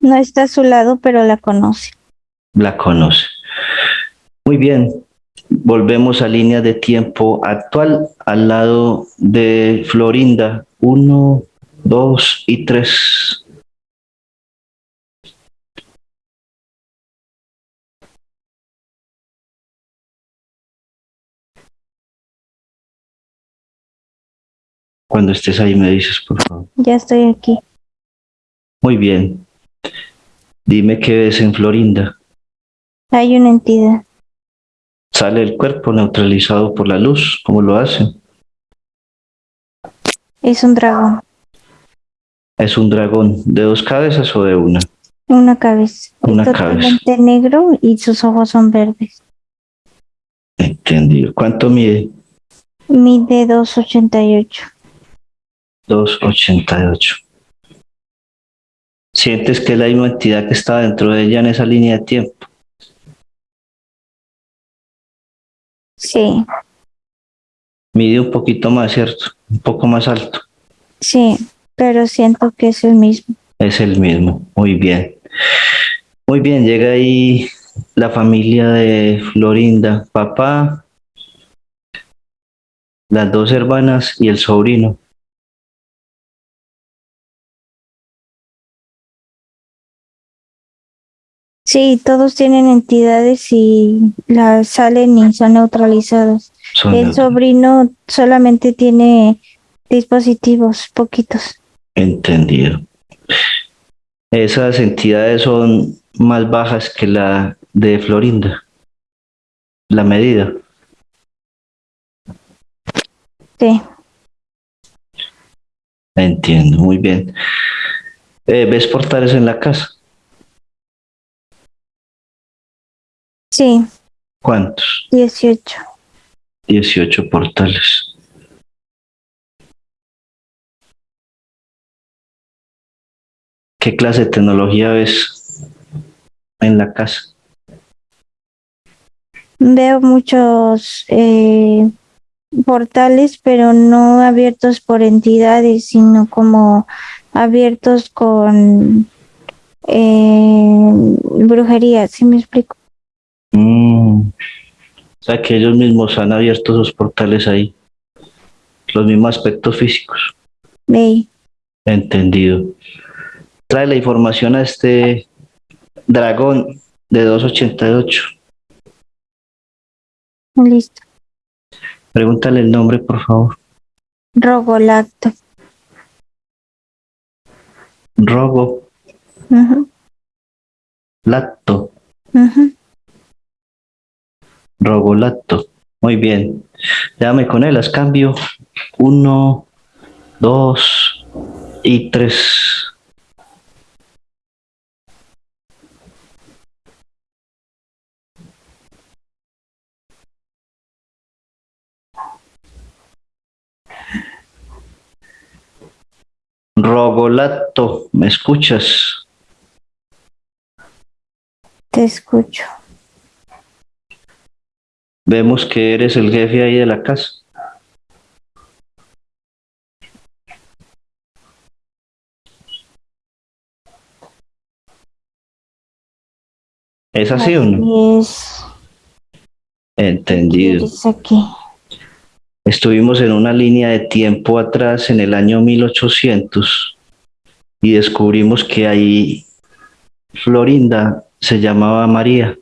No está a su lado, pero la conoce. La conoce. Muy bien. Volvemos a línea de tiempo actual al lado de Florinda. Uno, dos y tres. Cuando estés ahí me dices, por favor. Ya estoy aquí. Muy bien. Dime qué ves en Florinda. Hay una entidad. ¿Sale el cuerpo neutralizado por la luz? ¿Cómo lo hacen? Es un dragón. ¿Es un dragón de dos cabezas o de una? Una cabeza. Una es totalmente negro y sus ojos son verdes. Entendido. ¿Cuánto mide? Mide 288. 288. ¿Sientes que es la misma entidad que está dentro de ella en esa línea de tiempo? Sí, Mide un poquito más, ¿cierto? Un poco más alto. sí, pero siento que es el mismo. Es el mismo. Muy bien. Muy bien, llega ahí la familia de Florinda, papá, las dos hermanas y el sobrino. Sí, todos tienen entidades y las salen y son neutralizadas. Son El sobrino solamente tiene dispositivos, poquitos. Entendido. Esas entidades son más bajas que la de Florinda. La medida. Sí, Entiendo, muy bien. Eh, ¿Ves portales en la casa? Sí, ¿Cuántos? 18. 18 portales. ¿Qué clase de tecnología ves en la casa? Veo muchos eh, portales, pero no abiertos por entidades, sino como abiertos con eh, brujería, ¿sí me explico? Mm. O sea que ellos mismos han abierto esos portales ahí. Los mismos aspectos físicos. Ve, Entendido. Trae la información a este dragón de 288. listo. Pregúntale el nombre, por favor. Rogolacto. Rogo Ujú, Lacto. Rogolato. Muy bien. Déjame con él, las cambio. Uno, dos y tres. Rogolato, ¿me escuchas? Te escucho. Vemos que eres el jefe ahí de la casa. ¿Es así o no? Es, Entendido. es aquí. Estuvimos en una línea de tiempo atrás en el año 1800 y descubrimos que ahí Florinda se llamaba María.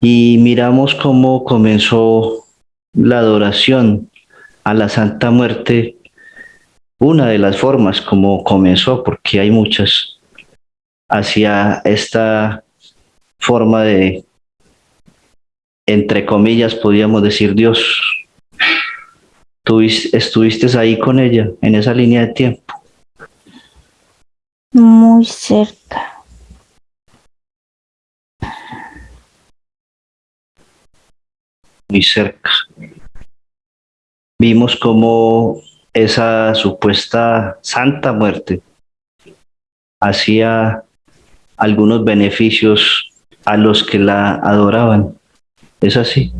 Y miramos cómo comenzó la adoración a la Santa Muerte, una de las formas como comenzó, porque hay muchas, hacia esta forma de entre comillas, podríamos decir Dios. Tú estuviste ahí con ella, en esa línea de tiempo. Muy cerca. Muy cerca. Vimos como esa supuesta santa muerte hacía algunos beneficios a los que la adoraban. Es así.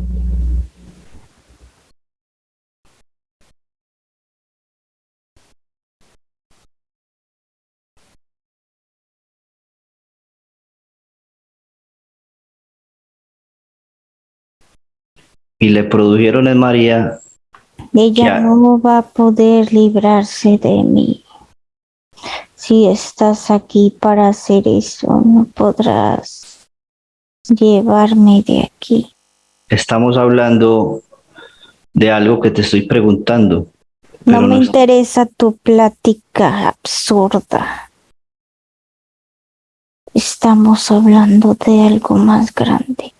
Y le produjeron en María. Ella no va a poder librarse de mí. Si estás aquí para hacer eso, no podrás llevarme de aquí estamos hablando de algo que te estoy preguntando. No me interesa tu plática absurda. Estamos hablando de algo más grande.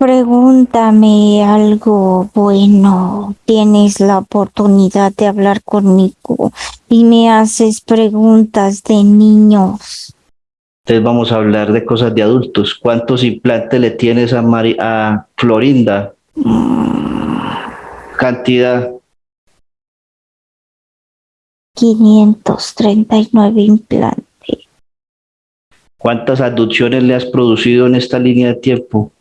Pregúntame algo bueno. Tienes la oportunidad de hablar conmigo y me haces preguntas de niños. Entonces vamos a hablar de cosas de adultos. ¿Cuántos implantes le tienes a, a Florinda? Cantidad. 539 implantes. ¿Cuántas aducciones le has producido en esta línea de tiempo?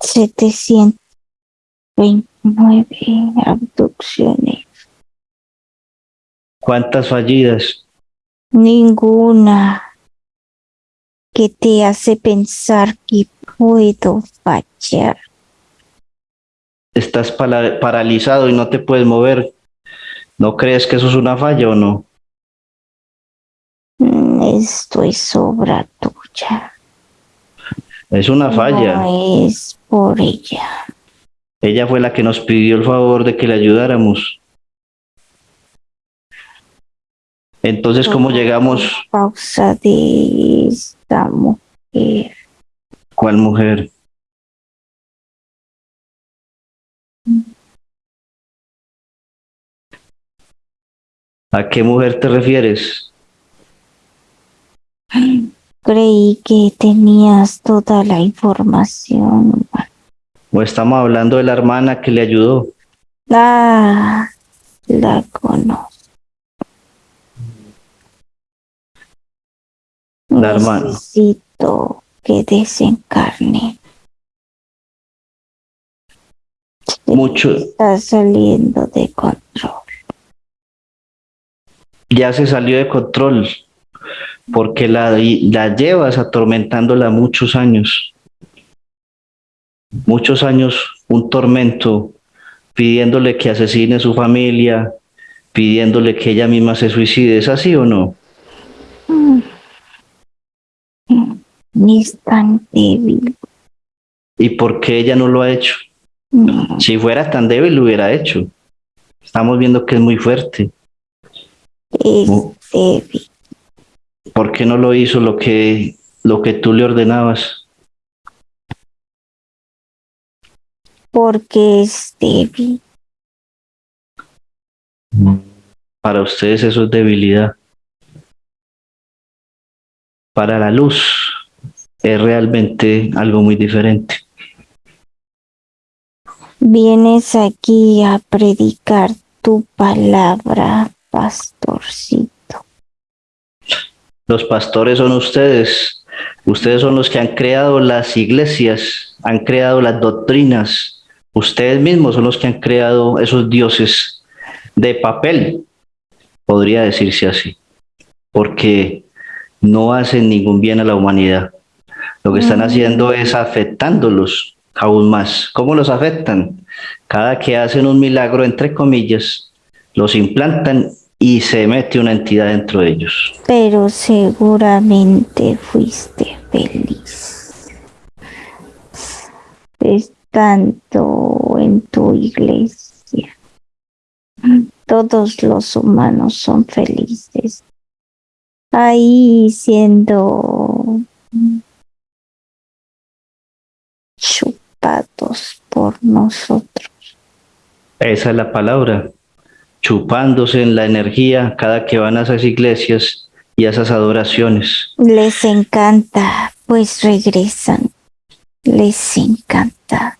Setecientos. 29 abducciones. ¿Cuántas fallidas? Ninguna que te hace pensar que puedo fallar. Estás paralizado y no te puedes mover. ¿No crees que eso es una falla o no? Esto es obra tuya. Es una falla. No es por ella. Ella fue la que nos pidió el favor de que le ayudáramos. Entonces, ¿cómo llegamos? Pausa de esta mujer. ¿Cuál mujer? ¿A qué mujer te refieres? Creí que tenías toda la información. ¿O estamos hablando de la hermana que le ayudó? Ah, la conozco. La hermana. Necesito que desencarne. Mucho. Está saliendo de control. Ya se salió de control porque la, la llevas atormentándola muchos años muchos años un tormento, pidiéndole que asesine a su familia, pidiéndole que ella misma se suicide. ¿Es así o no? Ni es tan débil. ¿Y por qué ella no lo ha hecho? Si fuera tan débil, lo hubiera hecho. Estamos viendo que es muy fuerte. Es débil. ¿Por qué no lo hizo lo que, lo que tú le ordenabas? porque es débil. Para ustedes eso es debilidad. Para la luz es realmente algo muy diferente. Vienes aquí a predicar tu palabra, pastorcito. Los pastores son ustedes. Ustedes son los que han creado las iglesias, han creado las doctrinas, Ustedes mismos son los que han creado esos dioses de papel, podría decirse así. porque no hacen ningún bien a la humanidad. Lo que están Mm. haciendo es afectándolos aún más. ¿Cómo los afectan? Cada que hacen un milagro, entre comillas, los implantan y se mete una entidad dentro de ellos. Pero seguramente fuiste feliz. Estando en tu iglesia. Todos los humanos son felices. Ahí siendo chupados por nosotros. Esa es la palabra, chupándose en la energía cada que van a esas iglesias y a esas adoraciones. Les encanta, pues regresan. Les encanta.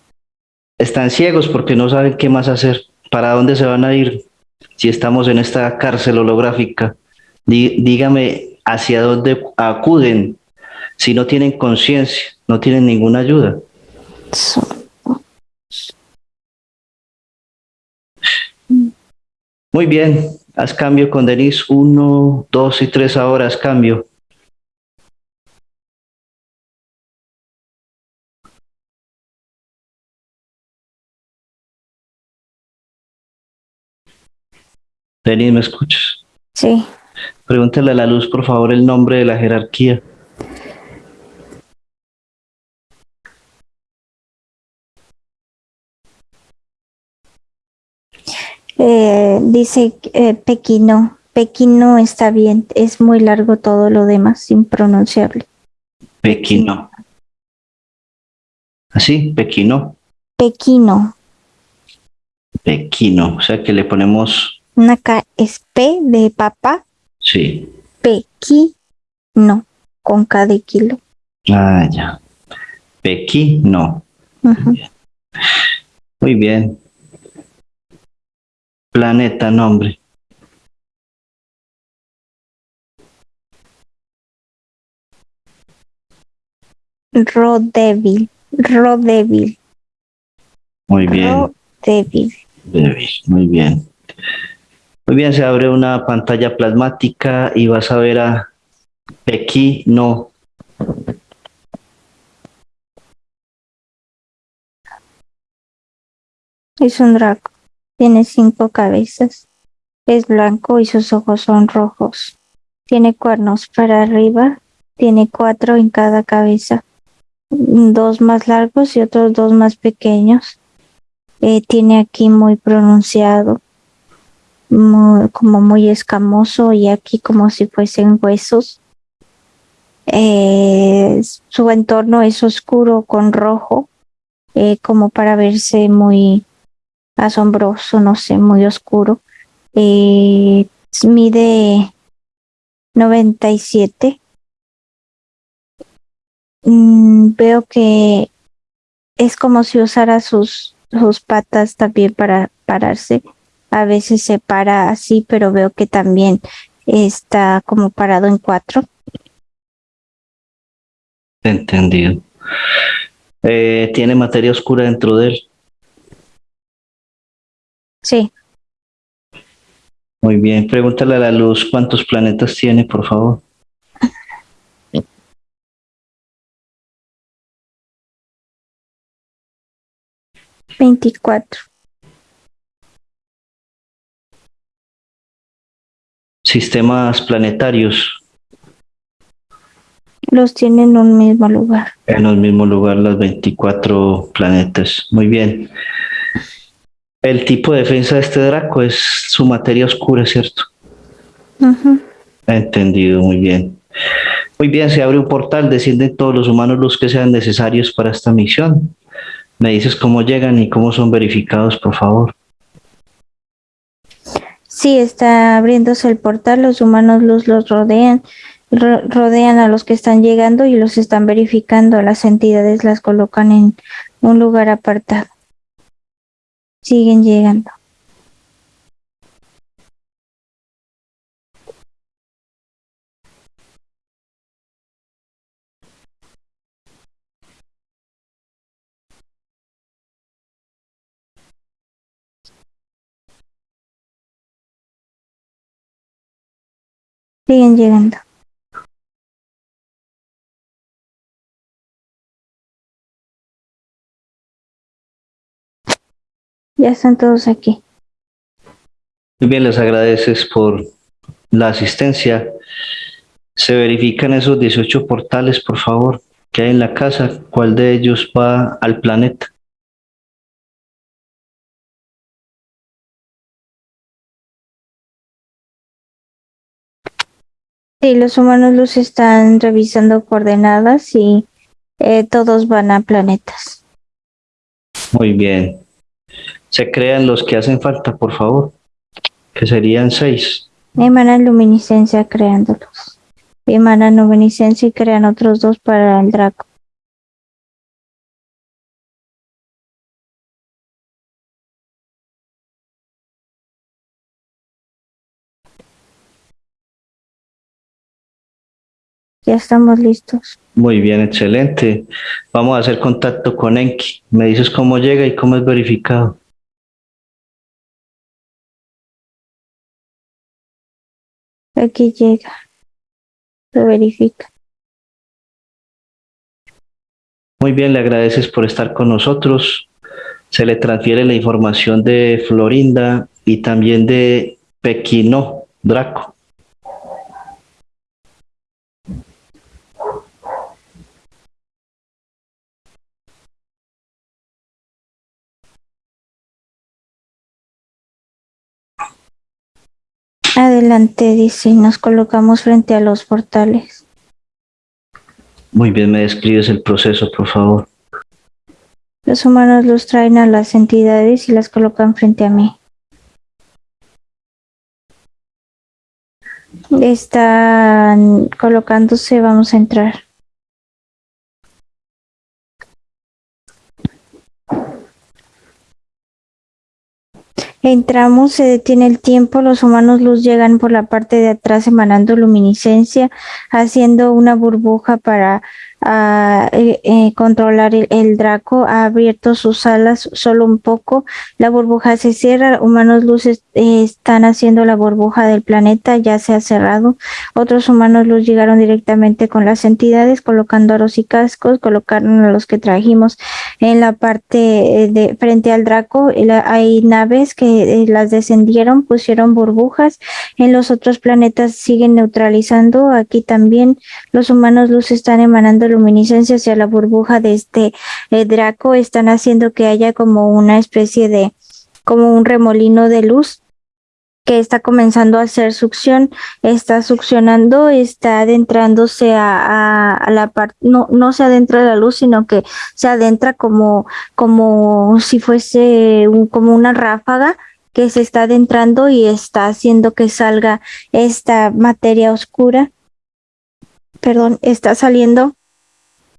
Están ciegos porque no saben qué más hacer, para dónde se van a ir si estamos en esta cárcel holográfica. Dí- dígame hacia dónde acuden si no tienen conciencia, no tienen ninguna ayuda. Son Muy bien, haz cambio con Denise. Uno, dos y tres ahora, haz cambio. Denise, ¿me escuchas? Sí. Pregúntale a la luz, por favor, el nombre de la jerarquía. Eh, dice eh, Pequino. Pequino está bien. Es muy largo todo lo demás, impronunciable. Pequino. ¿Así? Pequino. Pequino. Pequino. O sea que le ponemos, Una K es P de papá. sí. Pequino. Con K de kilo. Ah, ya. Pequino. Ujú. Muy bien. Planeta, nombre. Rodevil. Rodevil. Muy bien. Rodevil. Débil, Muy bien. Muy bien, se abre una pantalla plasmática y vas a ver a Pequino. Es un draco. Tiene cinco cabezas. Es blanco y sus ojos son rojos. Tiene cuernos para arriba. Tiene cuatro en cada cabeza. Dos más largos y otros dos más pequeños. Eh, tiene aquí muy pronunciado. como muy escamoso y aquí como si fuesen huesos. Eh, su entorno es oscuro con rojo, eh, como para verse muy asombroso, no sé, muy oscuro. Eh, mide 97. Mm, veo que es como si usara sus, sus patas también para pararse. A veces se para así, pero veo que también está como parado en cuatro. Entendido. Eh, tiene materia oscura dentro de él. Sí, Muy bien. Pregúntale a la luz cuántos planetas tiene, por favor. veinticuatro. Sistemas planetarios. Los tiene en un mismo lugar. En el mismo lugar, los 24 planetas. Muy bien. El tipo de defensa de este Draco es su materia oscura, ¿cierto? Entendido, muy bien. Muy bien, se abre un portal, descienden todos los humanos los que sean necesarios para esta misión. Me dices cómo llegan y cómo son verificados, por favor. Sí, está abriéndose el portal, los humanos los, los rodean, ro- rodean a los que están llegando y los están verificando. Las entidades las colocan en un lugar apartado. Siguen llegando. Siguen llegando. Ya están todos aquí. Muy bien, les agradeces por la asistencia. Se verifican esos 18 portales, por favor, que hay en la casa. ¿Cuál de ellos va al planeta? Sí, los humanos luz están revisando coordenadas y eh, todos van a planetas. Muy bien. Se crean los que hacen falta, por favor, que serían seis. Emanan luminiscencia creándolos. Emanan luminiscencia y crean otros dos para el Draco. Ya estamos listos. Muy bien, excelente. Vamos a hacer contacto con Enki. Me dices cómo llega y cómo es verificado. Aquí llega. Lo verifica. Muy bien, le agradeces por estar con nosotros. Se le transfiere la información de Florinda y también de Pequino Draco. Adelante, dice, y nos colocamos frente a los portales. Muy bien, me describes el proceso, por favor. Los humanos los traen a las entidades y las colocan frente a mí. Están colocándose, vamos a entrar. Entramos, se detiene el tiempo, los humanos luz llegan por la parte de atrás emanando luminiscencia, haciendo una burbuja para a eh, eh, controlar el, Draco, ha abierto sus alas solo un poco, la burbuja se cierra, humanos luces eh, están haciendo la burbuja del planeta, ya se ha cerrado, otros humanos luz llegaron directamente con las entidades, colocando aros y cascos, colocaron a los que trajimos en la parte de frente al Draco, hay naves que las descendieron, pusieron burbujas, en los otros planetas siguen neutralizando, aquí también los humanos luz están emanando luminiscencia hacia la burbuja de este eh, Draco están haciendo que haya como una especie de, como un remolino de luz que está comenzando a hacer succión, está succionando, está adentrándose a, a, la parte, no, no se adentra la luz, sino que se adentra como, como si fuese un, como una ráfaga que se está adentrando y está haciendo que salga esta materia oscura, perdón, está saliendo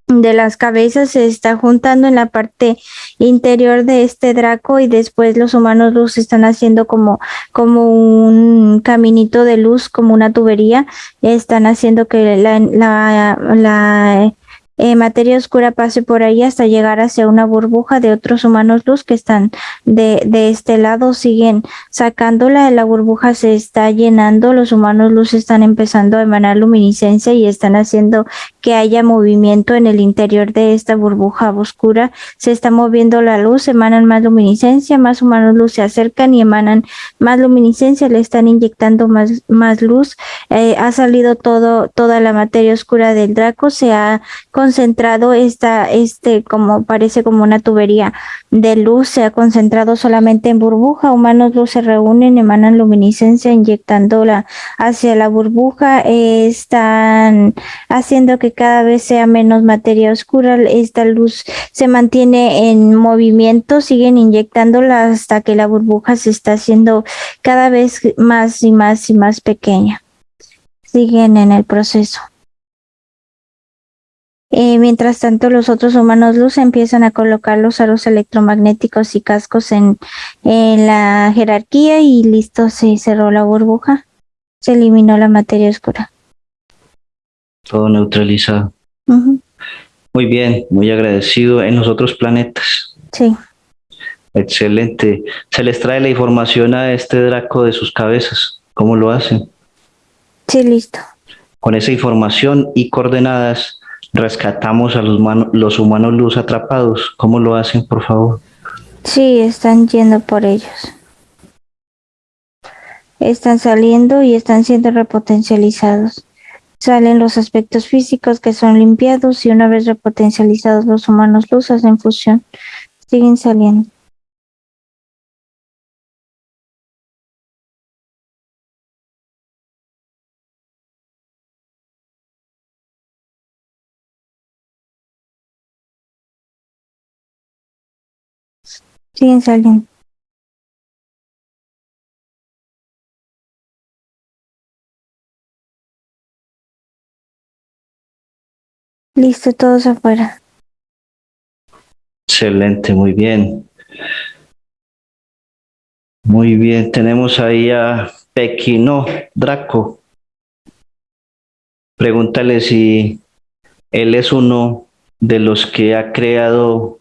de las cabezas se está juntando en la parte interior de este Draco y después los humanos luz están haciendo como, como un caminito de luz, como una tubería, están haciendo que la, la, la eh, materia oscura pase por ahí hasta llegar hacia una burbuja de otros humanos luz que están de, de este lado, siguen sacándola, la burbuja se está llenando, los humanos luz están empezando a emanar luminiscencia y están haciendo que haya movimiento en el interior de esta burbuja oscura, se está moviendo la luz, emanan más luminiscencia, más humanos luz se acercan y emanan más luminiscencia, le están inyectando más, más luz, eh, ha salido todo, toda la materia oscura del Draco, se ha concentrado esta, este, como parece como una tubería de luz, se ha concentrado solamente en burbuja, humanos luz se reúnen, emanan luminiscencia inyectándola hacia la burbuja, están haciendo que cada vez sea menos materia oscura, esta luz se mantiene en movimiento, siguen inyectándola hasta que la burbuja se está haciendo cada vez más y más y más pequeña. Siguen en el proceso. Eh, mientras tanto, los otros humanos luz empiezan a colocar los aros electromagnéticos y cascos en, en la jerarquía y listo, se cerró la burbuja, se eliminó la materia oscura. Todo neutralizado. Muy bien, muy agradecido. En los otros planetas. Sí. Excelente. Se les trae la información a este Draco de sus cabezas. ¿Cómo lo hacen? Sí, listo. Con esa información y coordenadas rescatamos a los, humanos, los humanos luz atrapados. ¿Cómo lo hacen, por favor? Sí, están yendo por ellos. Están saliendo y están siendo repotencializados. Salen los aspectos físicos que son limpiados y una vez repotencializados los humanos luz hacen fusión. Siguen saliendo. Siguen saliendo. Listo, todos afuera. Excelente, muy bien. Muy bien, tenemos ahí a Pequino Draco. Pregúntale si él es uno de los que ha creado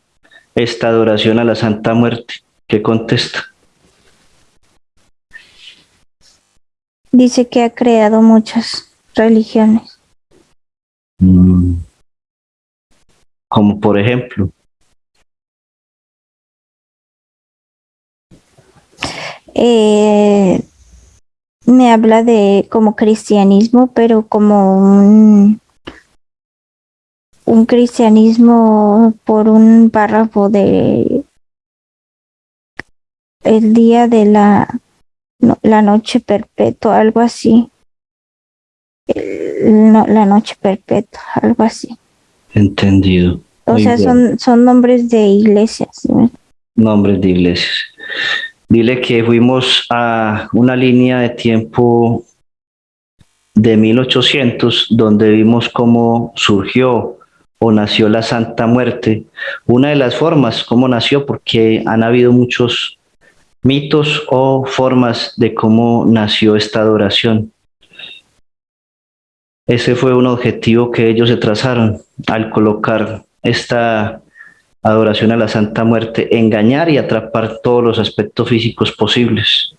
esta adoración a la Santa Muerte. ¿Qué contesta? Dice que ha creado muchas religiones. Mm. Como por ejemplo. Eh, me habla de como cristianismo, pero como un, un cristianismo por un párrafo de el día de la, no, la noche perpetua, algo así. El- no, la noche perpetua, algo así. Entendido. O Muy sea, bien. son, son nombres de iglesias. ¿sí? Nombres de iglesias. Dile que fuimos a una línea de tiempo de 1800 donde vimos cómo surgió o nació la Santa Muerte. Una de las formas, cómo nació, porque han habido muchos mitos o formas de cómo nació esta adoración. Ese fue un objetivo que ellos se trazaron al colocar esta adoración a la Santa Muerte, engañar y atrapar todos los aspectos físicos posibles.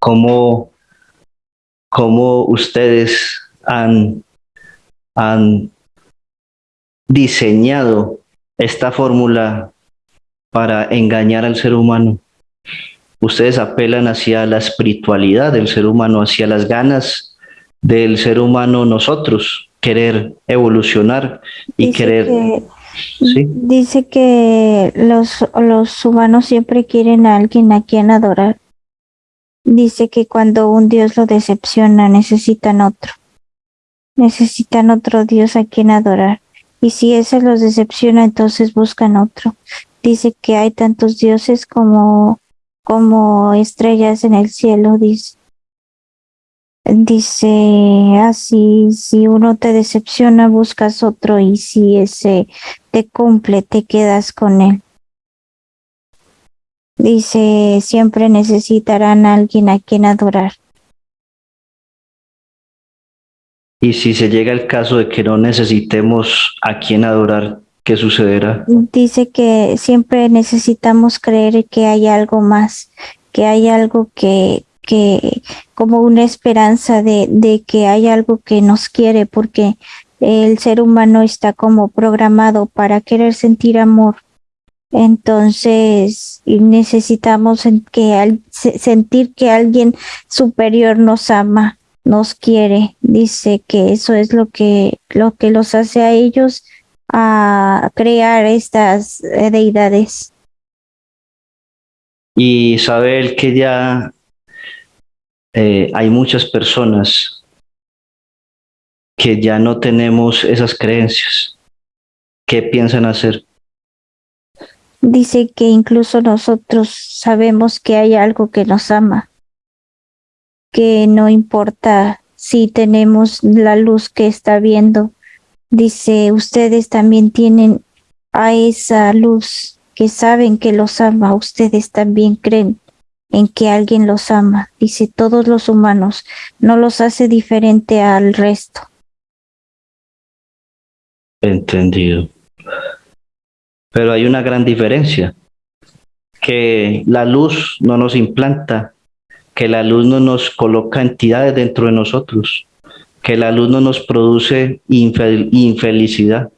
¿Cómo, cómo ustedes han, han diseñado esta fórmula para engañar al ser humano? Ustedes apelan hacia la espiritualidad del ser humano, hacia las ganas del ser humano nosotros, querer evolucionar y Dice querer... que- ¿sí? Dice que los, los humanos siempre quieren a alguien a quien adorar. Dice que cuando un Dios lo decepciona, necesitan otro. Necesitan otro Dios a quien adorar. Y si ese los decepciona, entonces buscan otro. Dice que hay tantos dioses como, como estrellas en el cielo, dice. Dice así, si uno te decepciona, buscas otro y si ese te cumple, te quedas con él. Dice, siempre necesitarán a alguien a quien adorar. Y si se llega el caso de que no necesitemos a quien adorar, ¿qué sucederá? Dice que siempre necesitamos creer que hay algo más, que hay algo que, que como una esperanza de, de que hay algo que nos quiere, porque el ser humano está como programado para querer sentir amor. Entonces necesitamos que al- se- sentir que alguien superior nos ama, nos quiere. Dice que eso es lo que lo que los hace a ellos a crear estas eh, deidades. Y sabe él que ya eh, hay muchas personas que ya no tenemos esas creencias. ¿Qué piensan hacer? Dice que incluso nosotros sabemos que hay algo que nos ama, que no importa si tenemos la luz que está viendo. Dice, ustedes también tienen a esa luz que saben que los ama, ustedes también creen en que alguien los ama. Dice, todos los humanos no los hace diferente al resto. Entendido. Pero hay una gran diferencia, que la luz no nos implanta que la luz no nos coloca entidades dentro de nosotros, que la luz no nos produce infel infelicidad.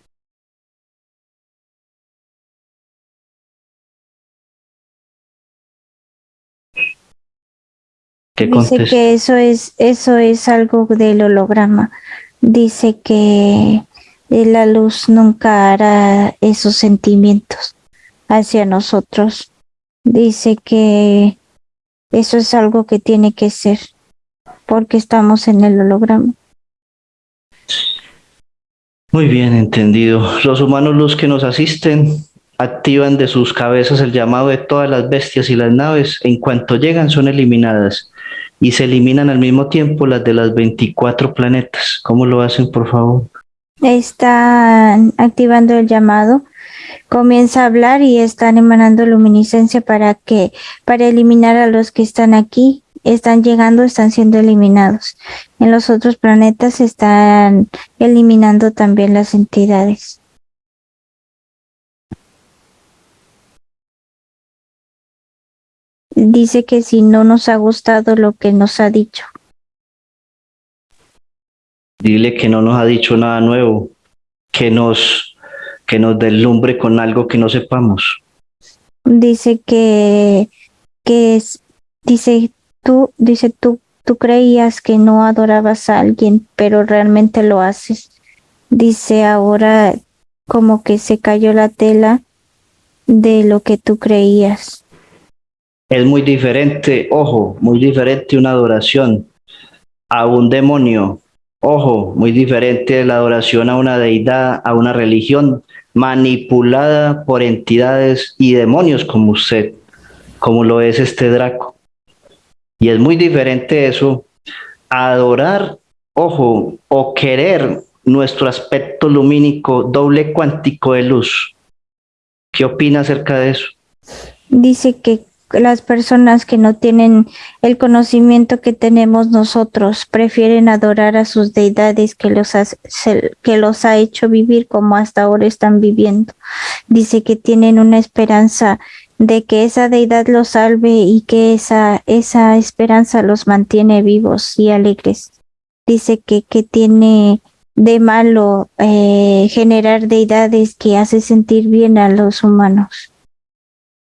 ¿Qué Dice que eso es, eso es algo del holograma. Dice que la luz nunca hará esos sentimientos hacia nosotros. Dice que eso es algo que tiene que ser porque estamos en el holograma. Muy bien entendido. Los humanos luz que nos asisten activan de sus cabezas el llamado de todas las bestias y las naves. En cuanto llegan son eliminadas y se eliminan al mismo tiempo las de las 24 planetas. ¿Cómo lo hacen, por favor? Están activando el llamado, comienza a hablar y están emanando luminiscencia para que para eliminar a los que están aquí, están llegando, están siendo eliminados. En los otros planetas están eliminando también las entidades. dice que si no nos ha gustado lo que nos ha dicho. Dile que no nos ha dicho nada nuevo, que nos, que nos deslumbre con algo que no sepamos. Dice que, que es, dice tú, dice tú, tú creías que no adorabas a alguien, pero realmente lo haces. Dice ahora como que se cayó la tela de lo que tú creías es muy diferente, ojo, muy diferente una adoración a un demonio, ojo, muy diferente la adoración a una deidad, a una religión manipulada por entidades y demonios como usted, como lo es este Draco. Y es muy diferente eso, adorar, ojo, o querer nuestro aspecto lumínico doble cuántico de luz. ¿Qué opina acerca de eso? Dice que las personas que no tienen el conocimiento que tenemos nosotros prefieren adorar a sus deidades que los, ha, que los ha hecho vivir como hasta ahora están viviendo. Dice que tienen una esperanza de que esa deidad los salve y que esa, esa esperanza los mantiene vivos y alegres. Dice que, que tiene de malo eh, generar deidades que hace sentir bien a los humanos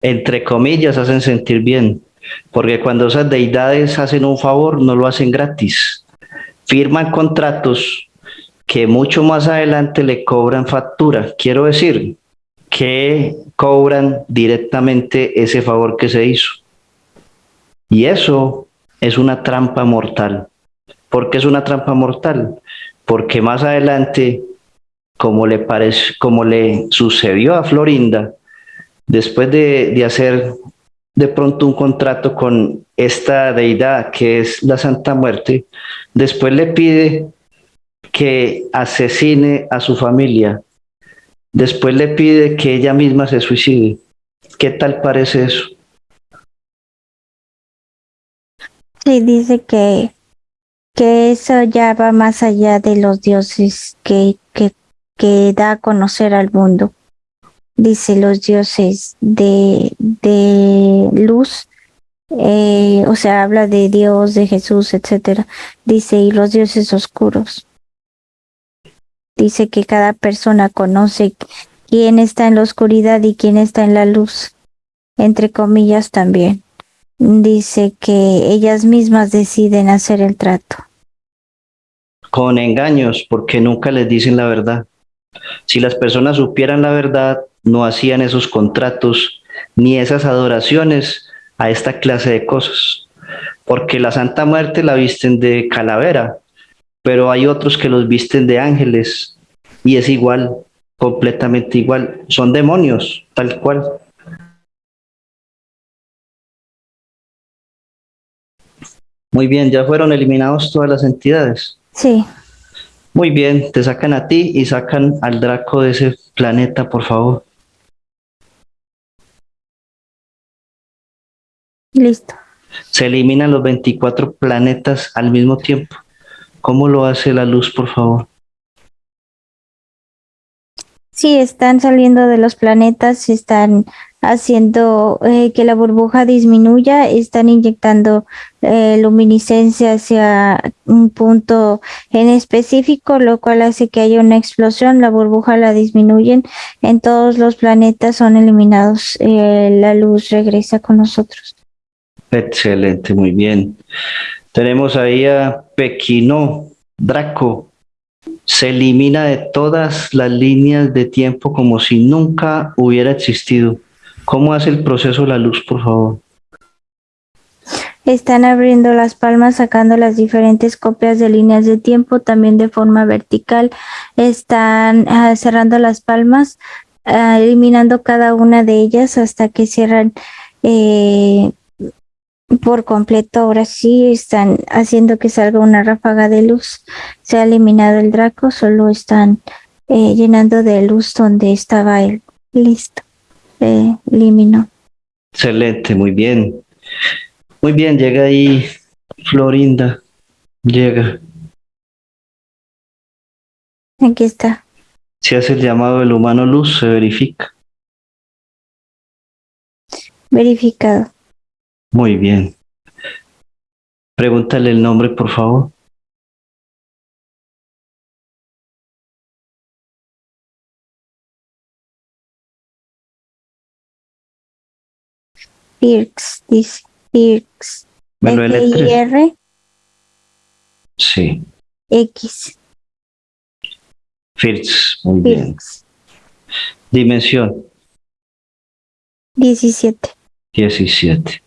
entre comillas, hacen sentir bien, porque cuando esas deidades hacen un favor, no lo hacen gratis. Firman contratos que mucho más adelante le cobran factura. Quiero decir, que cobran directamente ese favor que se hizo. Y eso es una trampa mortal. ¿Por qué es una trampa mortal? Porque más adelante, como le, como le sucedió a Florinda, después de, hacer de pronto un contrato con esta deidad que es la Santa Muerte, después le pide que asesine a su familia, después le pide que ella misma se suicide. ¿Qué tal parece eso? Sí, dice que, que eso ya va más allá de los dioses que, que, que da a conocer al mundo dice los dioses de, de luz, eh, o sea, habla de Dios, de Jesús, etcétera. Dice, y los dioses oscuros. Dice que cada persona conoce quién está en la oscuridad y quién está en la luz, entre comillas también. Dice que ellas mismas deciden hacer el trato. Con engaños, porque nunca les dicen la verdad. Si las personas supieran la verdad, no hacían esos contratos ni esas adoraciones a esta clase de cosas. Porque la Santa Muerte la visten de calavera, pero hay otros que los visten de ángeles y es igual, completamente igual. Son demonios, tal cual. Muy bien, ya fueron eliminados todas las entidades. Sí. Muy bien, te sacan a ti y sacan al Draco de ese planeta, por favor. Listo. Se eliminan los 24 planetas al mismo tiempo. ¿Cómo lo hace la luz, por favor? Sí, están saliendo de los planetas, están haciendo eh, que la burbuja disminuya, están inyectando eh, luminiscencia hacia un punto en específico, lo cual hace que haya una explosión, la burbuja la disminuyen, en todos los planetas son eliminados, eh, la luz regresa con nosotros. Excelente, muy bien. Tenemos ahí a Pequino Draco. Se elimina de todas las líneas de tiempo como si nunca hubiera existido. ¿Cómo hace el proceso la luz, por favor? Están abriendo las palmas, sacando las diferentes copias de líneas de tiempo, también de forma vertical. Están ah, cerrando las palmas, ah, eliminando cada una de ellas hasta que cierran eh, por completo. Ahora sí están haciendo que salga una ráfaga de luz. Se ha eliminado el Draco, solo están eh, llenando de luz donde estaba él. Listo. Eh, eliminó. Excelente, muy bien. Muy bien, llega ahí Florinda. Llega. Aquí está. Si hace el llamado del humano luz, se verifica. Verificado. Muy bien. Pregúntale el nombre, por favor. Pirx, dice Pirx. ¿Me lo deletre? F-I-R Sí. X. First, muy bien. Dimensión, 17. 17.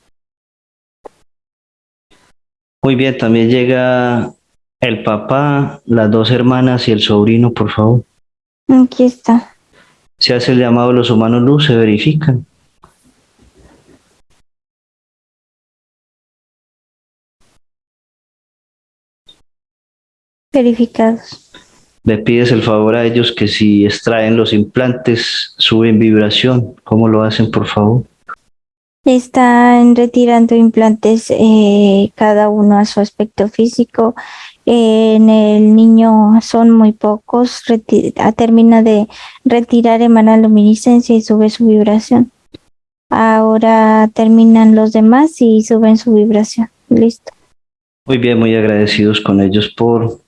Muy bien, también llega el papá, las dos hermanas y el sobrino, por favor. Aquí está. Se hace el llamado de los humanos luz, se verifican. Verificados. Le pides el favor a ellos que si extraen los implantes, suben vibración. ¿Cómo lo hacen, por favor? Están retirando implantes eh, cada uno a su aspecto físico. En el niño son muy pocos. termina de retirar, emana luminiscencia y sube su vibración. Ahora terminan los demás y suben su vibración. Listo. Muy bien, muy agradecidos con ellos por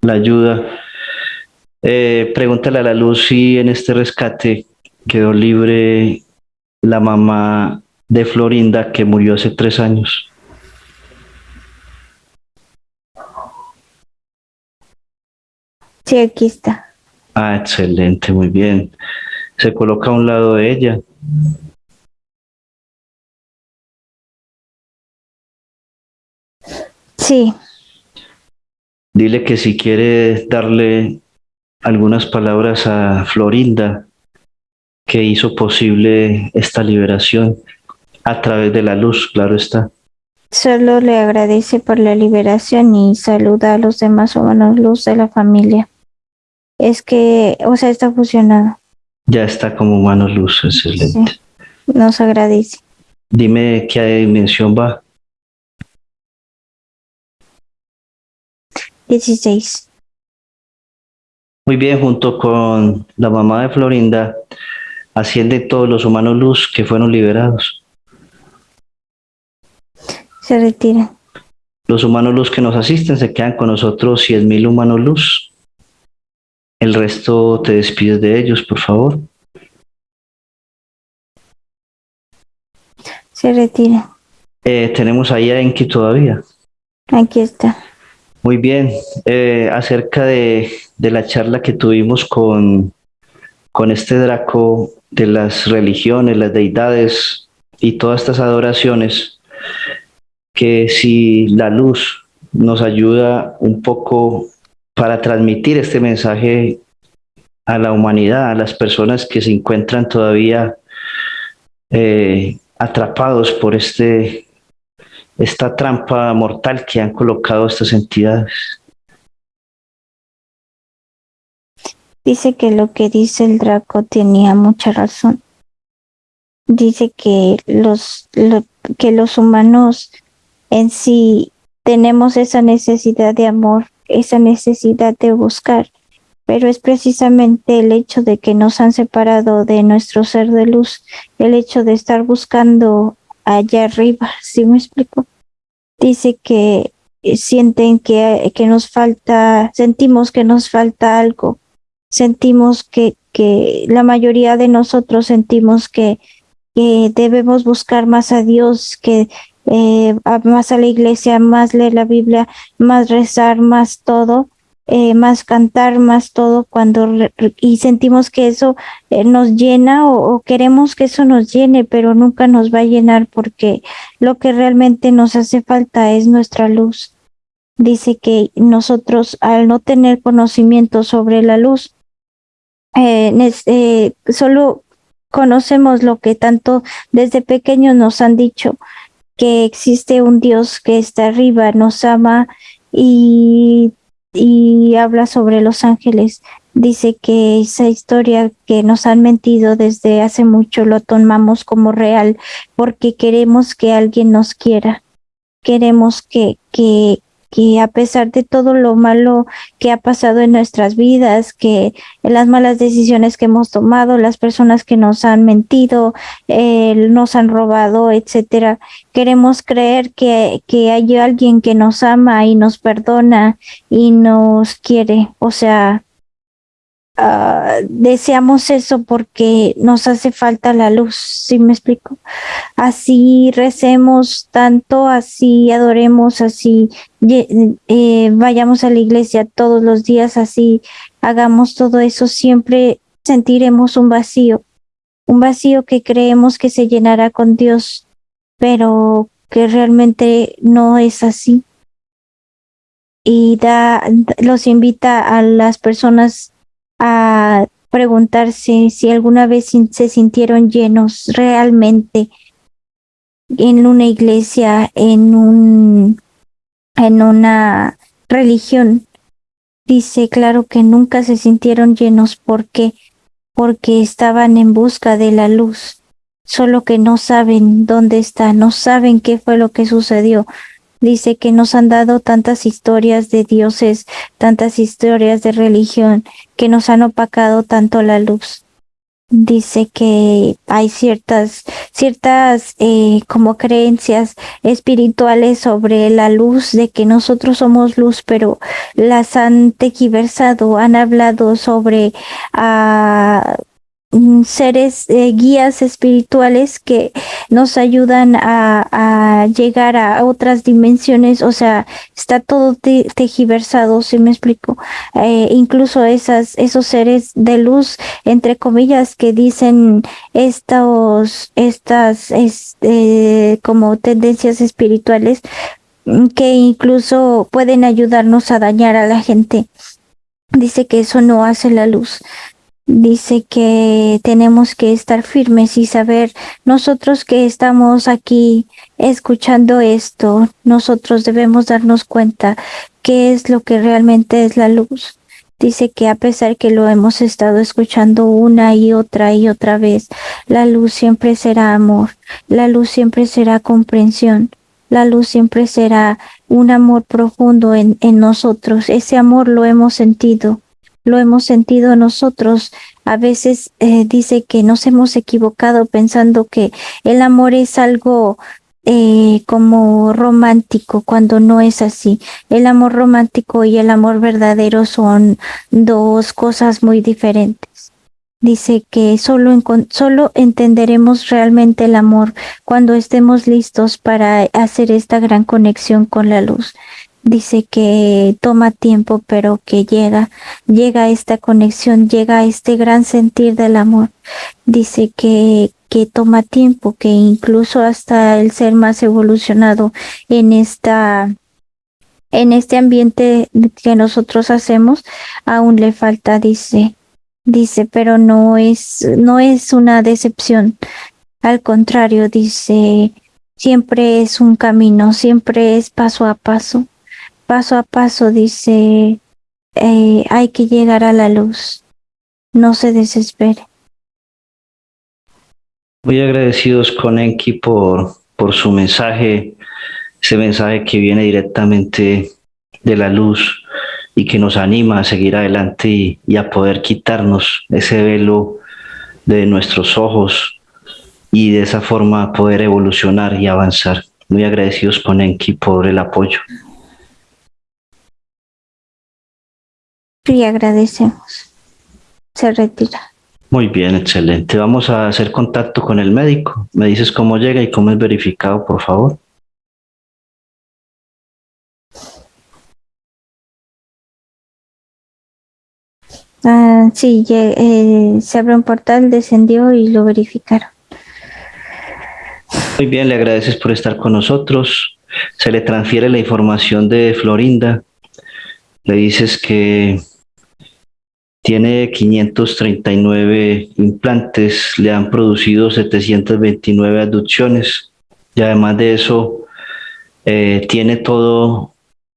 la ayuda. Eh, pregúntale a la luz si en este rescate quedó libre la mamá de Florinda que murió hace tres años. Sí, aquí está. Ah, excelente, muy bien. Se coloca a un lado de ella. Sí, Dile que si quiere darle algunas palabras a Florinda, que hizo posible esta liberación a través de la luz, claro está. solo le agradece por la liberación y saluda a los demás humanos luz de la familia. Es que, o sea, está fusionado. Ya está como humano luz, excelente. Nos agradece. Dime qué dimensión va. 16. Muy bien, junto con la mamá de Florinda, ascienden todos los humanos luz que fueron liberados. Se retira. Los humanos luz que nos asisten se quedan con nosotros 100.000 humanos luz. El resto te despides de ellos, por favor. Se retira. Eh, tenemos ahí a Enki todavía. Aquí está. Muy bien. Eh, acerca de, de la charla que tuvimos con, con este Draco de las religiones, las deidades y todas estas adoraciones, que si la luz nos ayuda un poco para transmitir este mensaje a la humanidad, a las personas que se encuentran todavía eh, atrapados por este, esta trampa mortal que han colocado estas entidades. Dice que lo que dice el Draco tenía mucha razón. Dice que los, lo- que los humanos en sí tenemos esa necesidad de amor, esa necesidad de buscar pero es precisamente el hecho de que nos han separado de nuestro ser de luz, el hecho de estar buscando allá arriba, ¿sí me explico? Dice que sienten que, que nos falta, sentimos que nos falta algo, sentimos que, que la mayoría de nosotros sentimos que, que debemos buscar más a Dios, que eh, más a la iglesia, más leer la Biblia, más rezar, más todo, eh, más cantar, más todo, cuando y sentimos que eso eh, nos llena o, queremos que eso nos llene, pero nunca nos va a llenar porque lo que realmente nos hace falta es nuestra luz. Dice que nosotros al no tener conocimiento sobre la luz, eh, solo conocemos lo que tanto desde pequeños nos han dicho, que existe un Dios que está arriba, nos ama y, y habla sobre los ángeles. Dice que esa historia que nos han mentido desde hace mucho lo tomamos como real porque queremos que alguien nos quiera. Queremos que, que, que a pesar de todo lo malo que ha pasado en nuestras vidas, que las malas decisiones que hemos tomado, las personas que nos han mentido, eh, nos han robado, etcétera, queremos creer que, que hay alguien que nos ama y nos perdona y nos quiere. O sea, Ah, deseamos eso porque nos hace falta la luz, ¿sí me explico? Así recemos tanto, así adoremos, así eh, vayamos a la iglesia todos los días, así hagamos todo eso, siempre sentiremos un vacío, un vacío que creemos que se llenará con Dios, pero que realmente no es así. Y da, los invita a las personas a preguntarse si alguna vez se sintieron llenos realmente en una iglesia, en un en una religión. Dice, claro que nunca se sintieron llenos porque porque estaban en busca de la luz, solo que no saben dónde está, no saben qué fue lo que sucedió, dice que nos han dado tantas historias de dioses, tantas historias de religión, que nos han opacado tanto la luz. Dice que hay ciertas, ciertas eh, como creencias espirituales sobre la luz, de que nosotros somos luz, pero las han tequiversado, han hablado sobre ah, seres eh, guías espirituales que nos ayudan a, llegar a otras dimensiones, o sea, está todo tejiversado, si me explico. Eh, incluso esas, esos seres de luz, entre comillas, que dicen estos, estas, este, como tendencias espirituales, mm, que incluso pueden ayudarnos a dañar a la gente. Dice que eso no hace la luz dice que tenemos que estar firmes y saber nosotros que estamos aquí escuchando esto, nosotros debemos darnos cuenta qué es lo que realmente es la luz. Dice que a pesar que lo hemos estado escuchando una y otra y otra vez, la luz siempre será amor, la luz siempre será comprensión, la luz siempre será un amor profundo en, en nosotros. Ese amor lo hemos sentido lo hemos sentido nosotros. A veces eh, dice que nos hemos equivocado pensando que el amor es algo eh, como romántico cuando no es así. El amor romántico y el amor verdadero son dos cosas muy diferentes. Dice que solo, solo entenderemos realmente el amor cuando estemos listos para hacer esta gran conexión con la luz dice que toma tiempo, pero que llega, llega esta conexión, llega este gran sentir del amor. Dice que, que toma tiempo, que incluso hasta el ser más evolucionado en esta en este ambiente que nosotros hacemos aún le falta dice dice pero no es no es una decepción al contrario dice siempre es un camino siempre es paso a paso paso a paso dice, eh, hay que llegar a la luz, no se desespere. Muy agradecidos con Enki por, por su mensaje, ese mensaje que viene directamente de la luz, y que nos anima a seguir adelante y, y a poder quitarnos ese velo de nuestros ojos y de esa forma poder evolucionar y avanzar. Muy agradecidos con Enki por el apoyo. Y agradecemos. Se retira. Muy bien, excelente. Vamos a hacer contacto con el médico. Me dices cómo llega y cómo es verificado, por favor. Ah, sí, eh, se abrió un portal, descendió y lo verificaron. Muy bien, le agradeces por estar con nosotros. Se le transfiere la información de Florinda. Le dices que tiene 539 implantes, le han producido 729 aducciones y además de eso eh, tiene todo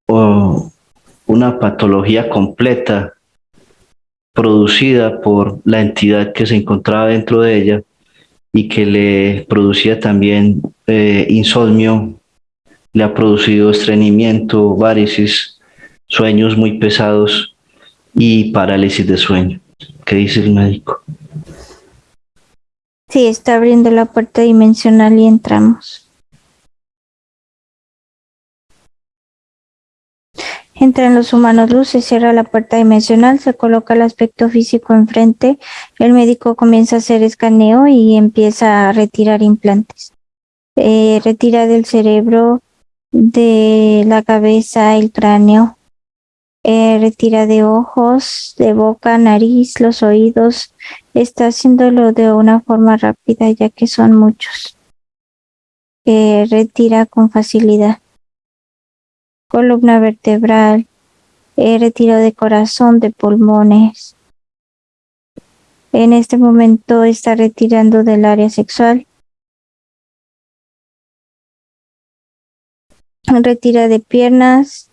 una patología completa producida por la entidad que se encontraba dentro de ella y que le producía también eh, insomnio, le ha producido estreñimiento, varices, sueños muy pesados y parálisis de sueño. ¿Qué dice el médico? Sí, está abriendo la puerta dimensional y entramos. Entran los humanos luz, se cierra la puerta dimensional, se coloca el aspecto físico enfrente, el médico comienza a hacer escaneo y empieza a retirar implantes. Eh, retira del cerebro, de la cabeza, el cráneo, eh, retira de ojos, de boca, nariz, los oídos. Está haciéndolo de una forma rápida ya que son muchos. Eh, retira con facilidad columna vertebral, he retiro de corazón, de pulmones. En este momento está retirando del área sexual. Retira de piernas.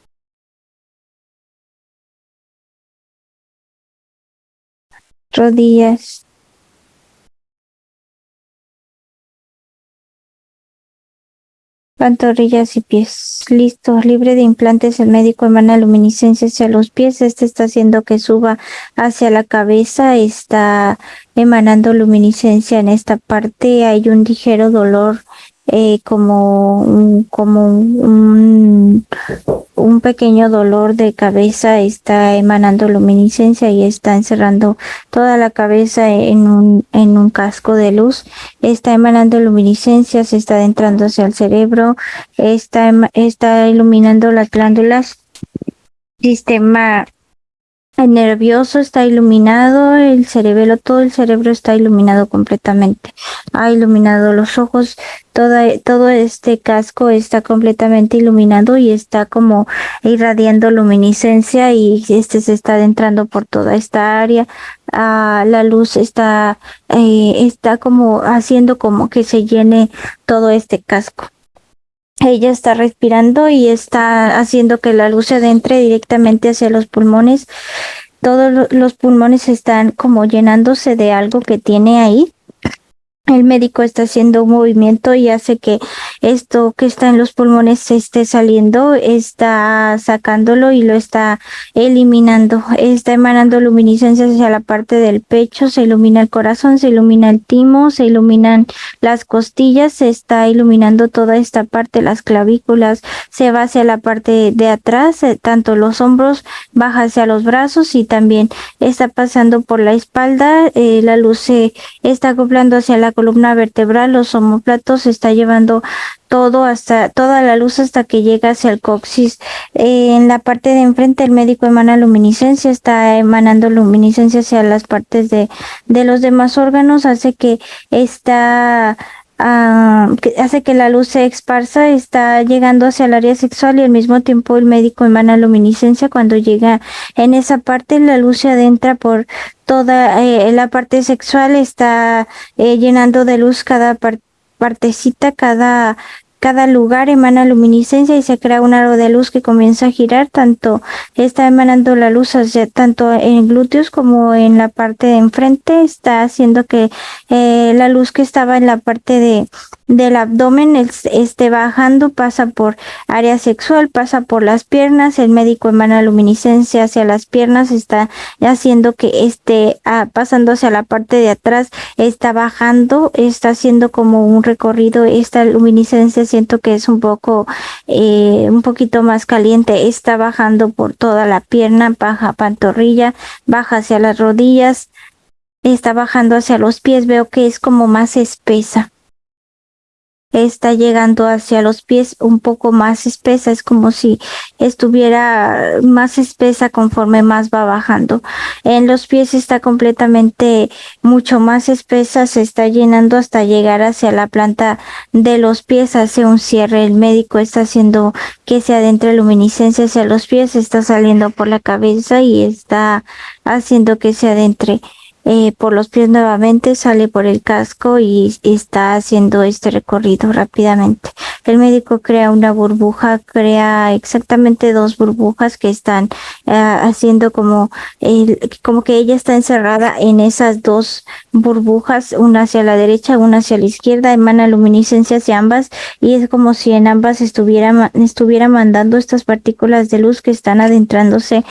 Rodillas. pantorrillas y pies. Listo, libre de implantes, el médico emana luminiscencia hacia los pies. Este está haciendo que suba hacia la cabeza, está emanando luminiscencia en esta parte. Hay un ligero dolor eh, como, como un, un, pequeño dolor de cabeza está emanando luminiscencia y está encerrando toda la cabeza en un, en un casco de luz, está emanando luminiscencia, se está adentrando hacia el cerebro, está, está iluminando las glándulas, sistema el nervioso está iluminado, el cerebelo, todo el cerebro está iluminado completamente. Ha iluminado los ojos, toda, todo este casco está completamente iluminado y está como irradiando luminiscencia y este se está adentrando por toda esta área. Ah, la luz está, eh, está como haciendo como que se llene todo este casco ella está respirando y está haciendo que la luz se adentre directamente hacia los pulmones. Todos los pulmones están como llenándose de algo que tiene ahí el médico está haciendo un movimiento y hace que esto que está en los pulmones se esté saliendo, está sacándolo y lo está eliminando, está emanando luminiscencia hacia la parte del pecho, se ilumina el corazón, se ilumina el timo, se iluminan las costillas, se está iluminando toda esta parte, las clavículas, se va hacia la parte de atrás, eh, tanto los hombros, baja hacia los brazos y también está pasando por la espalda, eh, la luz se está acoplando hacia la columna vertebral, los homóplatos, está llevando todo hasta toda la luz hasta que llega hacia el coxis. En la parte de enfrente el médico emana luminiscencia, está emanando luminiscencia hacia las partes de, de los demás órganos, hace que está Ah, que hace que la luz se esparza, está llegando hacia el área sexual y al mismo tiempo el médico emana luminiscencia. Cuando llega en esa parte, la luz se adentra por toda eh, la parte sexual, está eh, llenando de luz cada partecita, cada cada lugar emana luminiscencia y se crea un aro de luz que comienza a girar, tanto está emanando la luz hacia, tanto en glúteos como en la parte de enfrente, está haciendo que eh, la luz que estaba en la parte de del abdomen esté bajando, pasa por área sexual, pasa por las piernas, el médico emana luminiscencia hacia las piernas, está haciendo que esté ah, pasando hacia la parte de atrás, está bajando, está haciendo como un recorrido, esta luminiscencia siento que es un poco, eh, un poquito más caliente, está bajando por toda la pierna, baja pantorrilla, baja hacia las rodillas, está bajando hacia los pies, veo que es como más espesa está llegando hacia los pies un poco más espesa, es como si estuviera más espesa conforme más va bajando. En los pies está completamente mucho más espesa, se está llenando hasta llegar hacia la planta de los pies, hace un cierre, el médico está haciendo que se adentre luminiscencia hacia los pies, está saliendo por la cabeza y está haciendo que se adentre eh, por los pies nuevamente, sale por el casco y está haciendo este recorrido rápidamente. El médico crea una burbuja, crea exactamente dos burbujas que están eh, haciendo como, como que ella está encerrada en esas dos burbujas, una hacia la derecha, una hacia la izquierda, emana luminiscencia hacia ambas y es como si en ambas estuviera, estuviera mandando estas partículas de luz que están adentrándose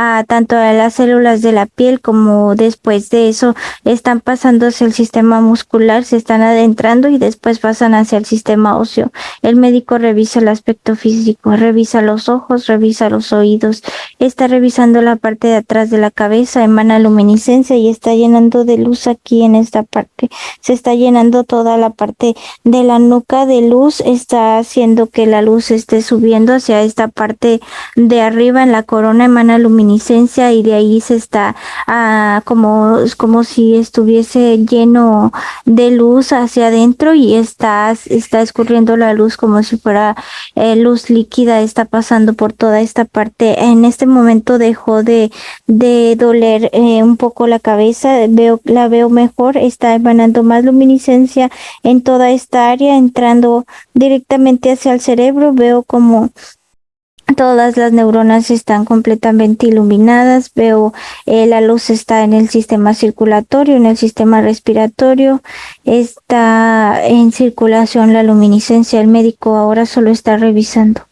a tanto a las células de la piel como después de eso están pasando hacia el sistema muscular, se están adentrando y después pasan hacia el sistema óseo. El médico revisa el aspecto físico, revisa los ojos, revisa los oídos, está revisando la parte de atrás de la cabeza, emana luminiscencia y está llenando de luz aquí en esta parte. Se está llenando toda la parte de la nuca de luz, está haciendo que la luz esté subiendo hacia esta parte de arriba en la corona, emana luminiscencia y de ahí se está ah, como, como si estuviese lleno de luz hacia adentro y está, está escurriendo la luz como si fuera eh, luz líquida, está pasando por toda esta parte. En este momento dejó de, de doler eh, un poco la cabeza, veo, la veo mejor, está emanando más luminiscencia en toda esta área, entrando directamente hacia el cerebro, veo como Todas las neuronas están completamente iluminadas. Veo eh, la luz está en el sistema circulatorio, en el sistema respiratorio. Está en circulación la luminiscencia. El médico ahora solo está revisando.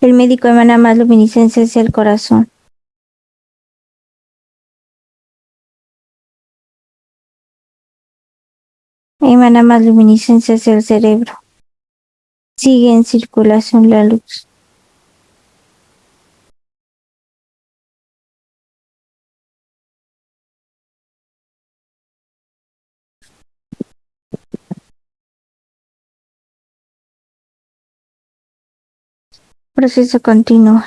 El médico emana más luminiscencia hacia el corazón. Emana más luminiscencia hacia el cerebro. Sigue en circulación la luz. Proceso continuo.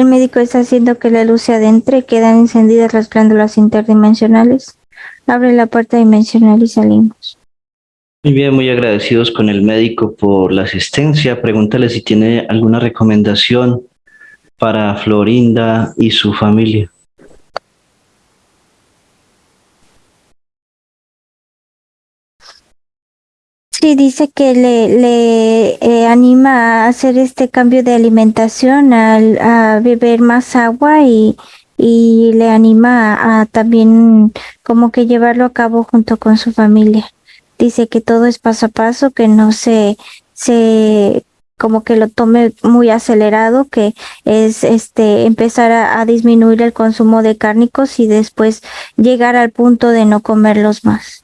El médico está haciendo que la luz se adentre, quedan encendidas las glándulas interdimensionales. Abre la puerta dimensional y salimos. Muy bien, muy agradecidos con el médico por la asistencia. Pregúntale si tiene alguna recomendación para Florinda y su familia. Sí, dice que le, le eh, anima a hacer este cambio de alimentación, al, a beber más agua y, y le anima a, también como que llevarlo a cabo junto con su familia. Dice que todo es paso a paso, que no se, se como que lo tome muy acelerado, que es este empezar a, a disminuir el consumo de cárnicos y después llegar al punto de no comerlos más.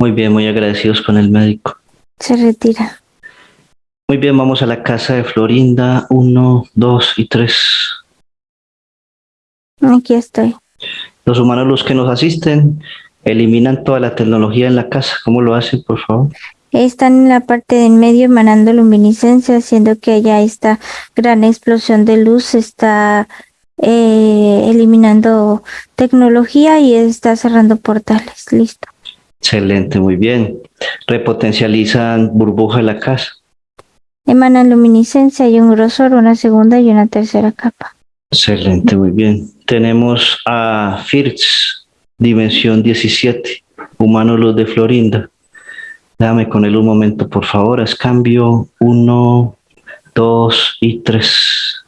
Muy bien, muy agradecidos con el médico. Se retira. Muy bien, vamos a la casa de Florinda. Uno, dos y tres. Aquí estoy. Los humanos, los que nos asisten, eliminan toda la tecnología en la casa. ¿Cómo lo hacen, por favor? Están en la parte del medio emanando luminiscencia, haciendo que haya esta gran explosión de luz, está eh, eliminando tecnología y está cerrando portales. Listo. Excelente, muy bien. Repotencializan burbuja de la casa. Emanan luminiscencia y un grosor, una segunda y una tercera capa. Excelente, muy bien. Tenemos a Firz, dimensión 17, humano luz de Florinda. Dame con él un momento, por favor. Es cambio 1, 2 y 3.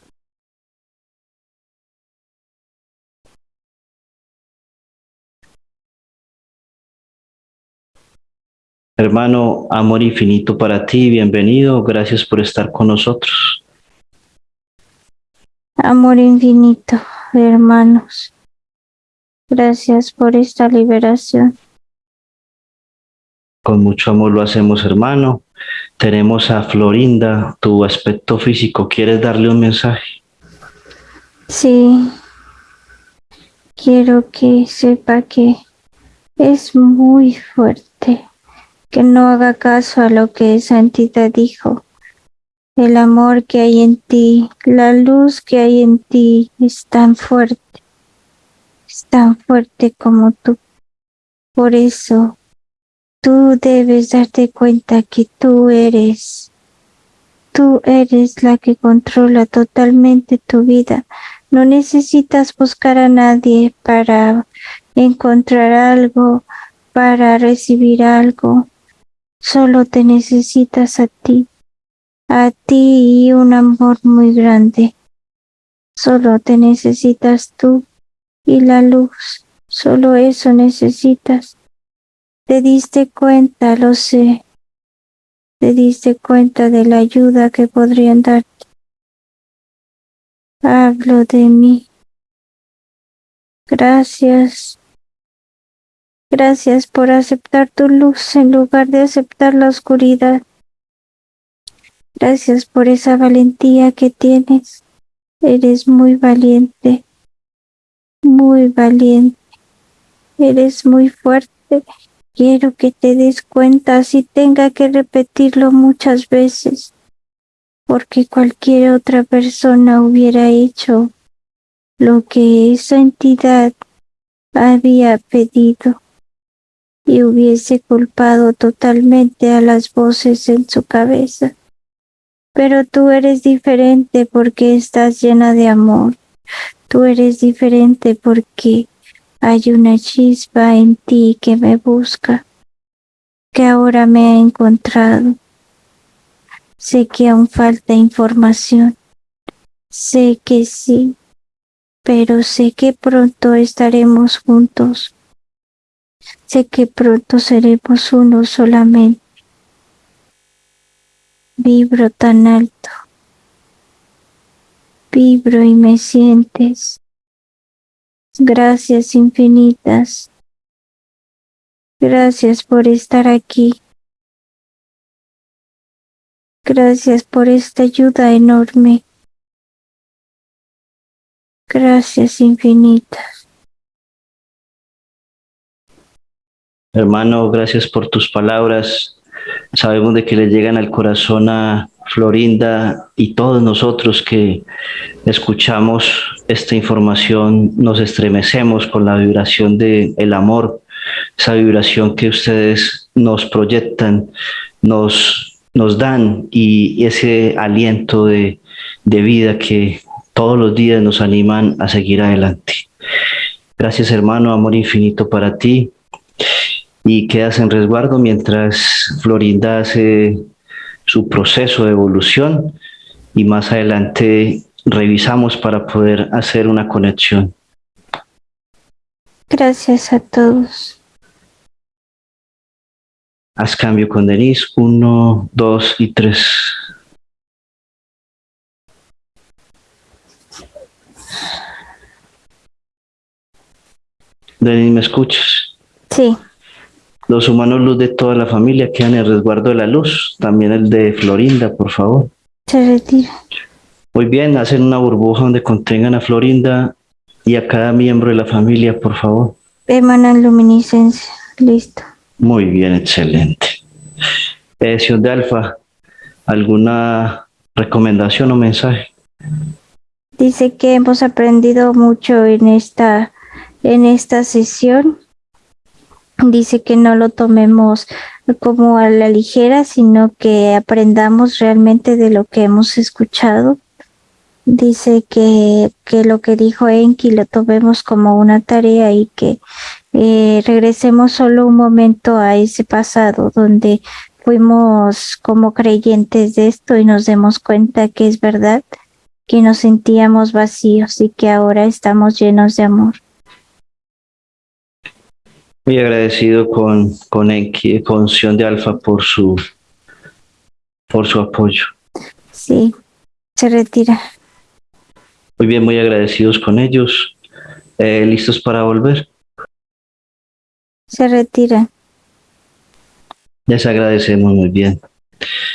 Hermano, amor infinito para ti, bienvenido, gracias por estar con nosotros. Amor infinito, hermanos, gracias por esta liberación. Con mucho amor lo hacemos, hermano. Tenemos a Florinda, tu aspecto físico. ¿Quieres darle un mensaje? Sí. Quiero que sepa que es muy fuerte, que no haga caso a lo que esa entidad dijo. El amor que hay en ti, la luz que hay en ti es tan fuerte, es tan fuerte como tú. Por eso Tú debes darte cuenta que tú eres, tú eres la que controla totalmente tu vida. No necesitas buscar a nadie para encontrar algo, para recibir algo. Solo te necesitas a ti, a ti y un amor muy grande. Solo te necesitas tú y la luz. Solo eso necesitas. Te diste cuenta, lo sé. Te diste cuenta de la ayuda que podrían darte. Hablo de mí. Gracias. Gracias por aceptar tu luz en lugar de aceptar la oscuridad. Gracias por esa valentía que tienes. Eres muy valiente. Muy valiente. Eres muy fuerte. Quiero que te des cuenta si tenga que repetirlo muchas veces, porque cualquier otra persona hubiera hecho lo que esa entidad había pedido y hubiese culpado totalmente a las voces en su cabeza. Pero tú eres diferente porque estás llena de amor. Tú eres diferente porque hay una chispa en ti que me busca, que ahora me ha encontrado. Sé que aún falta información. Sé que sí, pero sé que pronto estaremos juntos. Sé que pronto seremos uno solamente. Vibro tan alto. Vibro y me sientes. Gracias infinitas. Gracias por estar aquí. Gracias por esta ayuda enorme. Gracias infinitas. Hermano, gracias por tus palabras. Sabemos de que le llegan al corazón a Florinda y todos nosotros que escuchamos esta información nos estremecemos con la vibración del el amor, esa vibración que ustedes nos proyectan, nos, nos dan y ese aliento de, de vida que todos los días nos animan a seguir adelante. Gracias hermano, amor infinito para ti y quedas en resguardo mientras Florinda hace su proceso de evolución y más adelante revisamos para poder hacer una conexión. Gracias a todos. Haz cambio con Denise. Uno, dos y tres. Denise, ¿me escuchas? Sí. Los humanos luz de toda la familia quedan en el resguardo de la luz. También el de Florinda, por favor. Se retira. Muy bien, hacen una burbuja donde contengan a Florinda y a cada miembro de la familia, por favor. Emanan luminiscencia. Listo. Muy bien, excelente. Eh, señor de Alfa, ¿alguna recomendación o mensaje? Dice que hemos aprendido mucho en esta, en esta sesión. Dice que no lo tomemos como a la ligera, sino que aprendamos realmente de lo que hemos escuchado. Dice que, que lo que dijo Enki lo tomemos como una tarea y que eh, regresemos solo un momento a ese pasado donde fuimos como creyentes de esto y nos demos cuenta que es verdad, que nos sentíamos vacíos y que ahora estamos llenos de amor. Muy agradecido con, con Enki, con Sion de Alfa por su, por su apoyo. Sí, se retira. Muy bien, muy agradecidos con ellos. Eh, ¿Listos para volver? Se retira. Les agradecemos muy bien.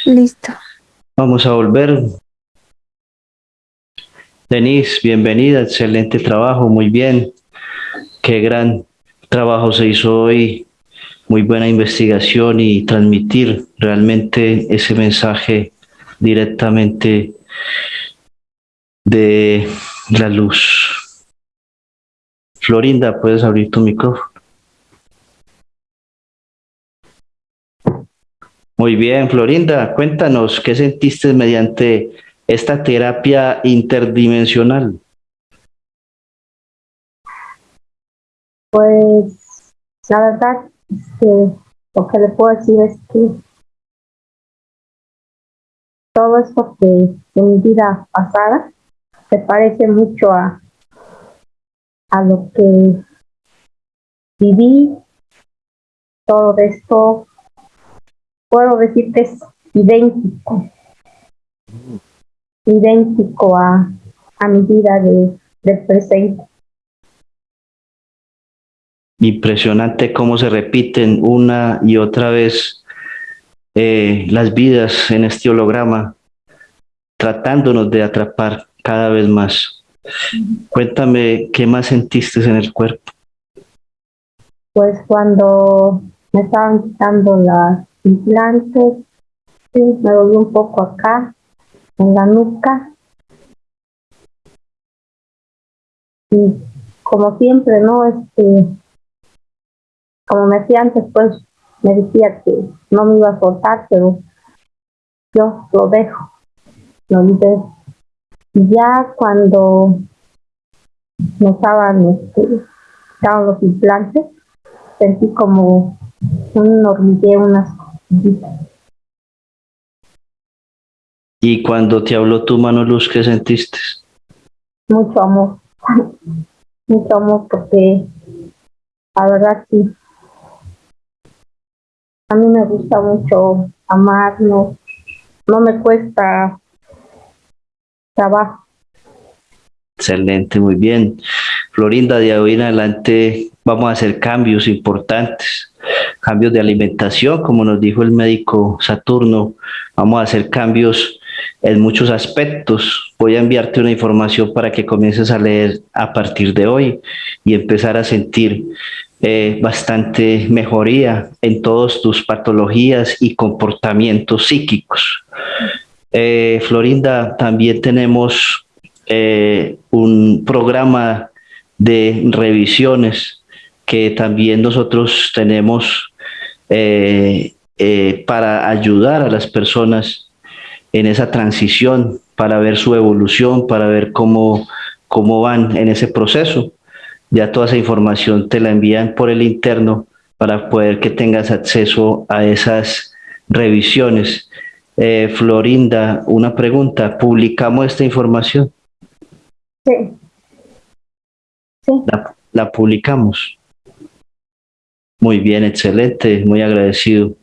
Listo. Vamos a volver. Denise, bienvenida, excelente trabajo, muy bien. Qué gran trabajo se hizo hoy, muy buena investigación y transmitir realmente ese mensaje directamente de la luz. Florinda, puedes abrir tu micrófono. Muy bien, Florinda, cuéntanos qué sentiste mediante esta terapia interdimensional. Pues la verdad que lo que le puedo decir es que todo esto que en mi vida pasada se parece mucho a, a lo que viví. Todo esto puedo decir que es idéntico, idéntico a, a mi vida de, del presente. Impresionante cómo se repiten una y otra vez eh, las vidas en este holograma, tratándonos de atrapar cada vez más. Cuéntame qué más sentiste en el cuerpo. Pues cuando me estaban quitando las implantes, sí, me dolió un poco acá, en la nuca. Y como siempre, ¿no? Este, como me decía antes, pues me decía que no me iba a soltar, pero yo lo dejo, lo libero. Y ya cuando me estaban, este, estaban los implantes, sentí como un hormigueo, unas cositas. Y cuando te habló tu mano luz, ¿qué sentiste? Mucho amor, mucho amor porque la verdad sí, a mí me gusta mucho amar, no, no me cuesta trabajo. Excelente, muy bien. Florinda, de hoy en adelante vamos a hacer cambios importantes, cambios de alimentación, como nos dijo el médico Saturno, vamos a hacer cambios en muchos aspectos. Voy a enviarte una información para que comiences a leer a partir de hoy y empezar a sentir eh, bastante mejoría en todas tus patologías y comportamientos psíquicos. Eh, Florinda, también tenemos eh, un programa de revisiones que también nosotros tenemos para ayudar a las personas en esa transición, para ver su evolución, para ver cómo, cómo van en ese proceso ya toda esa información te la envían por el interno para poder que tengas acceso a esas revisiones. Eh, Florinda, una pregunta, ¿publicamos esta información? Sí. sí. La, la publicamos. Muy bien, excelente, muy agradecido.